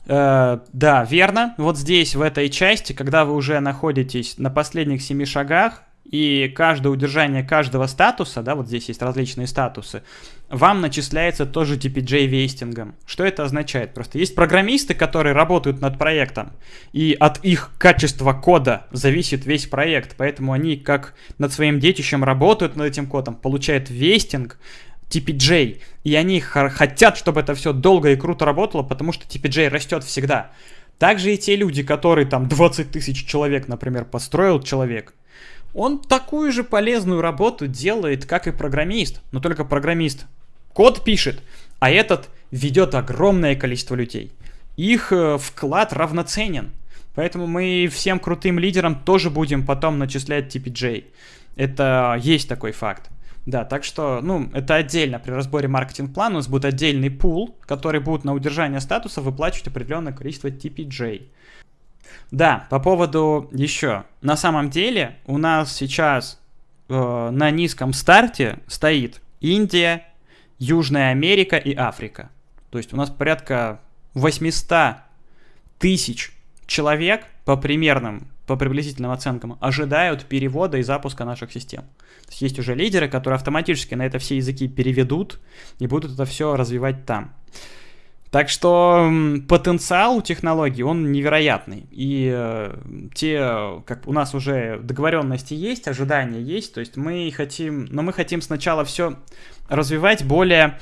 Э, да, верно. Вот здесь, в этой части, когда вы уже находитесь на последних семи шагах, и каждое удержание каждого статуса, да, вот здесь есть различные статусы, вам начисляется тоже TPJ вестингом. Что это означает? Просто есть программисты, которые работают над проектом, и от их качества кода зависит весь проект, поэтому они как над своим детищем работают над этим кодом, получают вестинг, TPJ, и они хотят, чтобы это все долго и круто работало, потому что TPJ растет всегда. Также и те люди, которые там 20 тысяч человек, например, построил человек, он такую же полезную работу делает, как и программист, но только программист код пишет, а этот ведет огромное количество людей. Их э, вклад равноценен. Поэтому мы всем крутым лидерам тоже будем потом начислять TPJ. Это есть такой факт. Да, так что, ну, это отдельно. При разборе маркетинг-плана у нас будет отдельный пул, который будет на удержание статуса выплачивать определенное количество TPJ. Да, по поводу еще. На самом деле у нас сейчас э, на низком старте стоит Индия, Южная Америка и Африка. То есть у нас порядка 800 тысяч человек по примерным по приблизительным оценкам, ожидают перевода и запуска наших систем. То есть есть уже лидеры, которые автоматически на это все языки переведут и будут это все развивать там. Так что потенциал у технологий, он невероятный. И э, те, как у нас уже договоренности есть, ожидания есть, то есть мы хотим, но мы хотим сначала все развивать более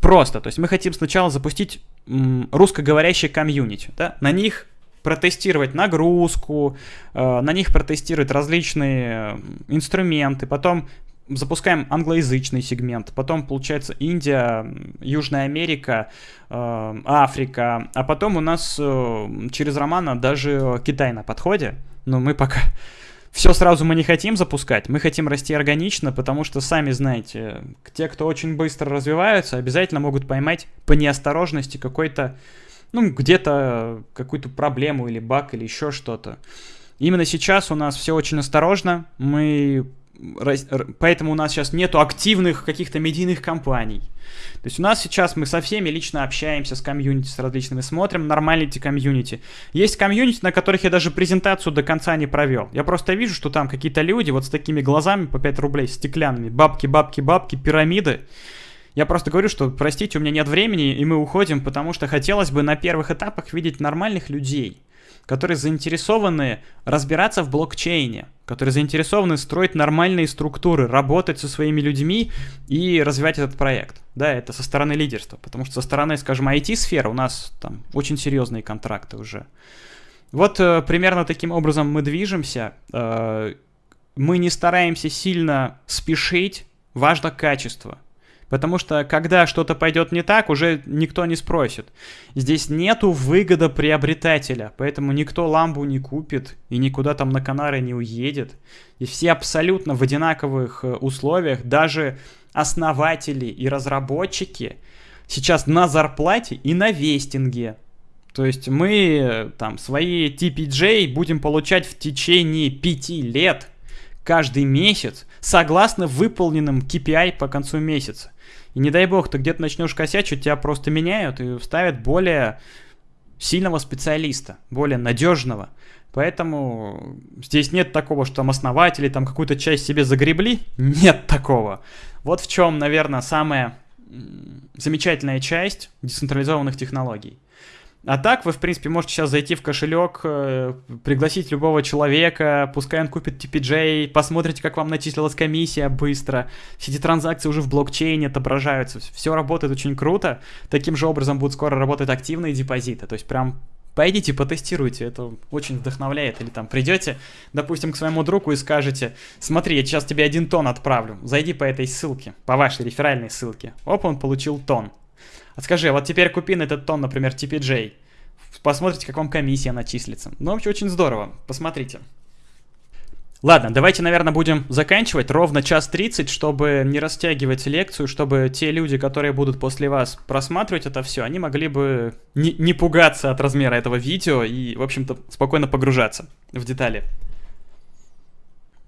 просто. То есть мы хотим сначала запустить м, русскоговорящий комьюнити, да? на них протестировать нагрузку, э, на них протестировать различные инструменты, потом запускаем англоязычный сегмент, потом получается Индия, Южная Америка, э, Африка, а потом у нас э, через Романа даже Китай на подходе, но мы пока все сразу мы не хотим запускать, мы хотим расти органично, потому что, сами знаете, те, кто очень быстро развиваются, обязательно могут поймать по неосторожности какой-то, ну, где-то какую-то проблему или баг или еще что-то. Именно сейчас у нас все очень осторожно, мы поэтому у нас сейчас нету активных каких-то медийных кампаний. То есть у нас сейчас мы со всеми лично общаемся с комьюнити, с различными, смотрим нормальные комьюнити. Есть комьюнити, на которых я даже презентацию до конца не провел. Я просто вижу, что там какие-то люди вот с такими глазами по 5 рублей, стеклянными, бабки, бабки, бабки, пирамиды. Я просто говорю, что, простите, у меня нет времени, и мы уходим, потому что хотелось бы на первых этапах видеть нормальных людей которые заинтересованы разбираться в блокчейне, которые заинтересованы строить нормальные структуры, работать со своими людьми и развивать этот проект. Да, это со стороны лидерства, потому что со стороны, скажем, IT-сферы у нас там очень серьезные контракты уже. Вот э, примерно таким образом мы движемся. Э, мы не стараемся сильно спешить, важно качество. Потому что когда что-то пойдет не так, уже никто не спросит. Здесь нету выгода приобретателя, поэтому никто ламбу не купит и никуда там на Канары не уедет. И все абсолютно в одинаковых э, условиях, даже основатели и разработчики сейчас на зарплате и на вестинге. То есть мы э, там свои TPJ будем получать в течение пяти лет каждый месяц согласно выполненным KPI по концу месяца. И не дай бог, ты где-то начнешь косячить, тебя просто меняют и ставят более сильного специалиста, более надежного. Поэтому здесь нет такого, что там основатели там какую-то часть себе загребли. Нет такого. Вот в чем, наверное, самая замечательная часть децентрализованных технологий. А так вы, в принципе, можете сейчас зайти в кошелек, э, пригласить любого человека, пускай он купит TPJ, посмотрите, как вам начислилась комиссия быстро. Все эти транзакции уже в блокчейне отображаются. Все работает очень круто. Таким же образом будут скоро работать активные депозиты. То есть прям пойдите потестируйте, это очень вдохновляет. Или там придете, допустим, к своему другу и скажете, смотри, я сейчас тебе один тон отправлю, зайди по этой ссылке, по вашей реферальной ссылке. Оп, он получил тон. А скажи, вот теперь купи на этот тон, например, TPJ. Посмотрите, как вам комиссия начислится. Ну, вообще, очень здорово. Посмотрите. Ладно, давайте, наверное, будем заканчивать ровно час 30, чтобы не растягивать лекцию, чтобы те люди, которые будут после вас просматривать это все, они могли бы не, не пугаться от размера этого видео и, в общем-то, спокойно погружаться в детали.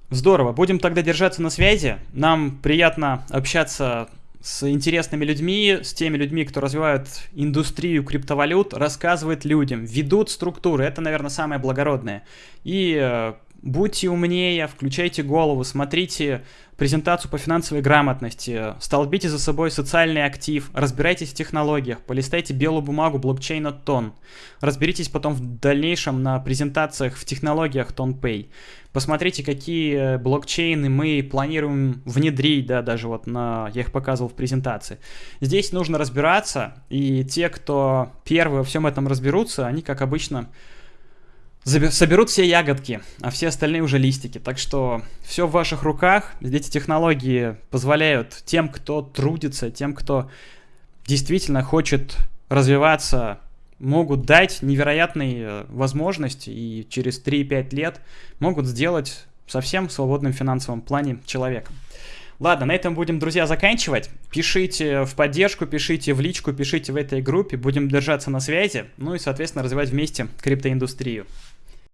Здорово, будем тогда держаться на связи. Нам приятно общаться с интересными людьми, с теми людьми, кто развивает индустрию криптовалют, рассказывает людям, ведут структуры. Это, наверное, самое благородное. И э, будьте умнее, включайте голову, смотрите презентацию по финансовой грамотности, столбите за собой социальный актив, разбирайтесь в технологиях, полистайте белую бумагу блокчейна Тон, разберитесь потом в дальнейшем на презентациях в технологиях TonPay. Посмотрите, какие блокчейны мы планируем внедрить, да, даже вот на, я их показывал в презентации. Здесь нужно разбираться, и те, кто первые во всем этом разберутся, они, как обычно, соберут все ягодки, а все остальные уже листики. Так что все в ваших руках. Эти технологии позволяют тем, кто трудится, тем, кто действительно хочет развиваться могут дать невероятные э, возможности и через 3-5 лет могут сделать совсем в свободном финансовом плане человеком. Ладно, на этом будем, друзья, заканчивать. Пишите в поддержку, пишите в личку, пишите в этой группе. Будем держаться на связи. Ну и, соответственно, развивать вместе криптоиндустрию.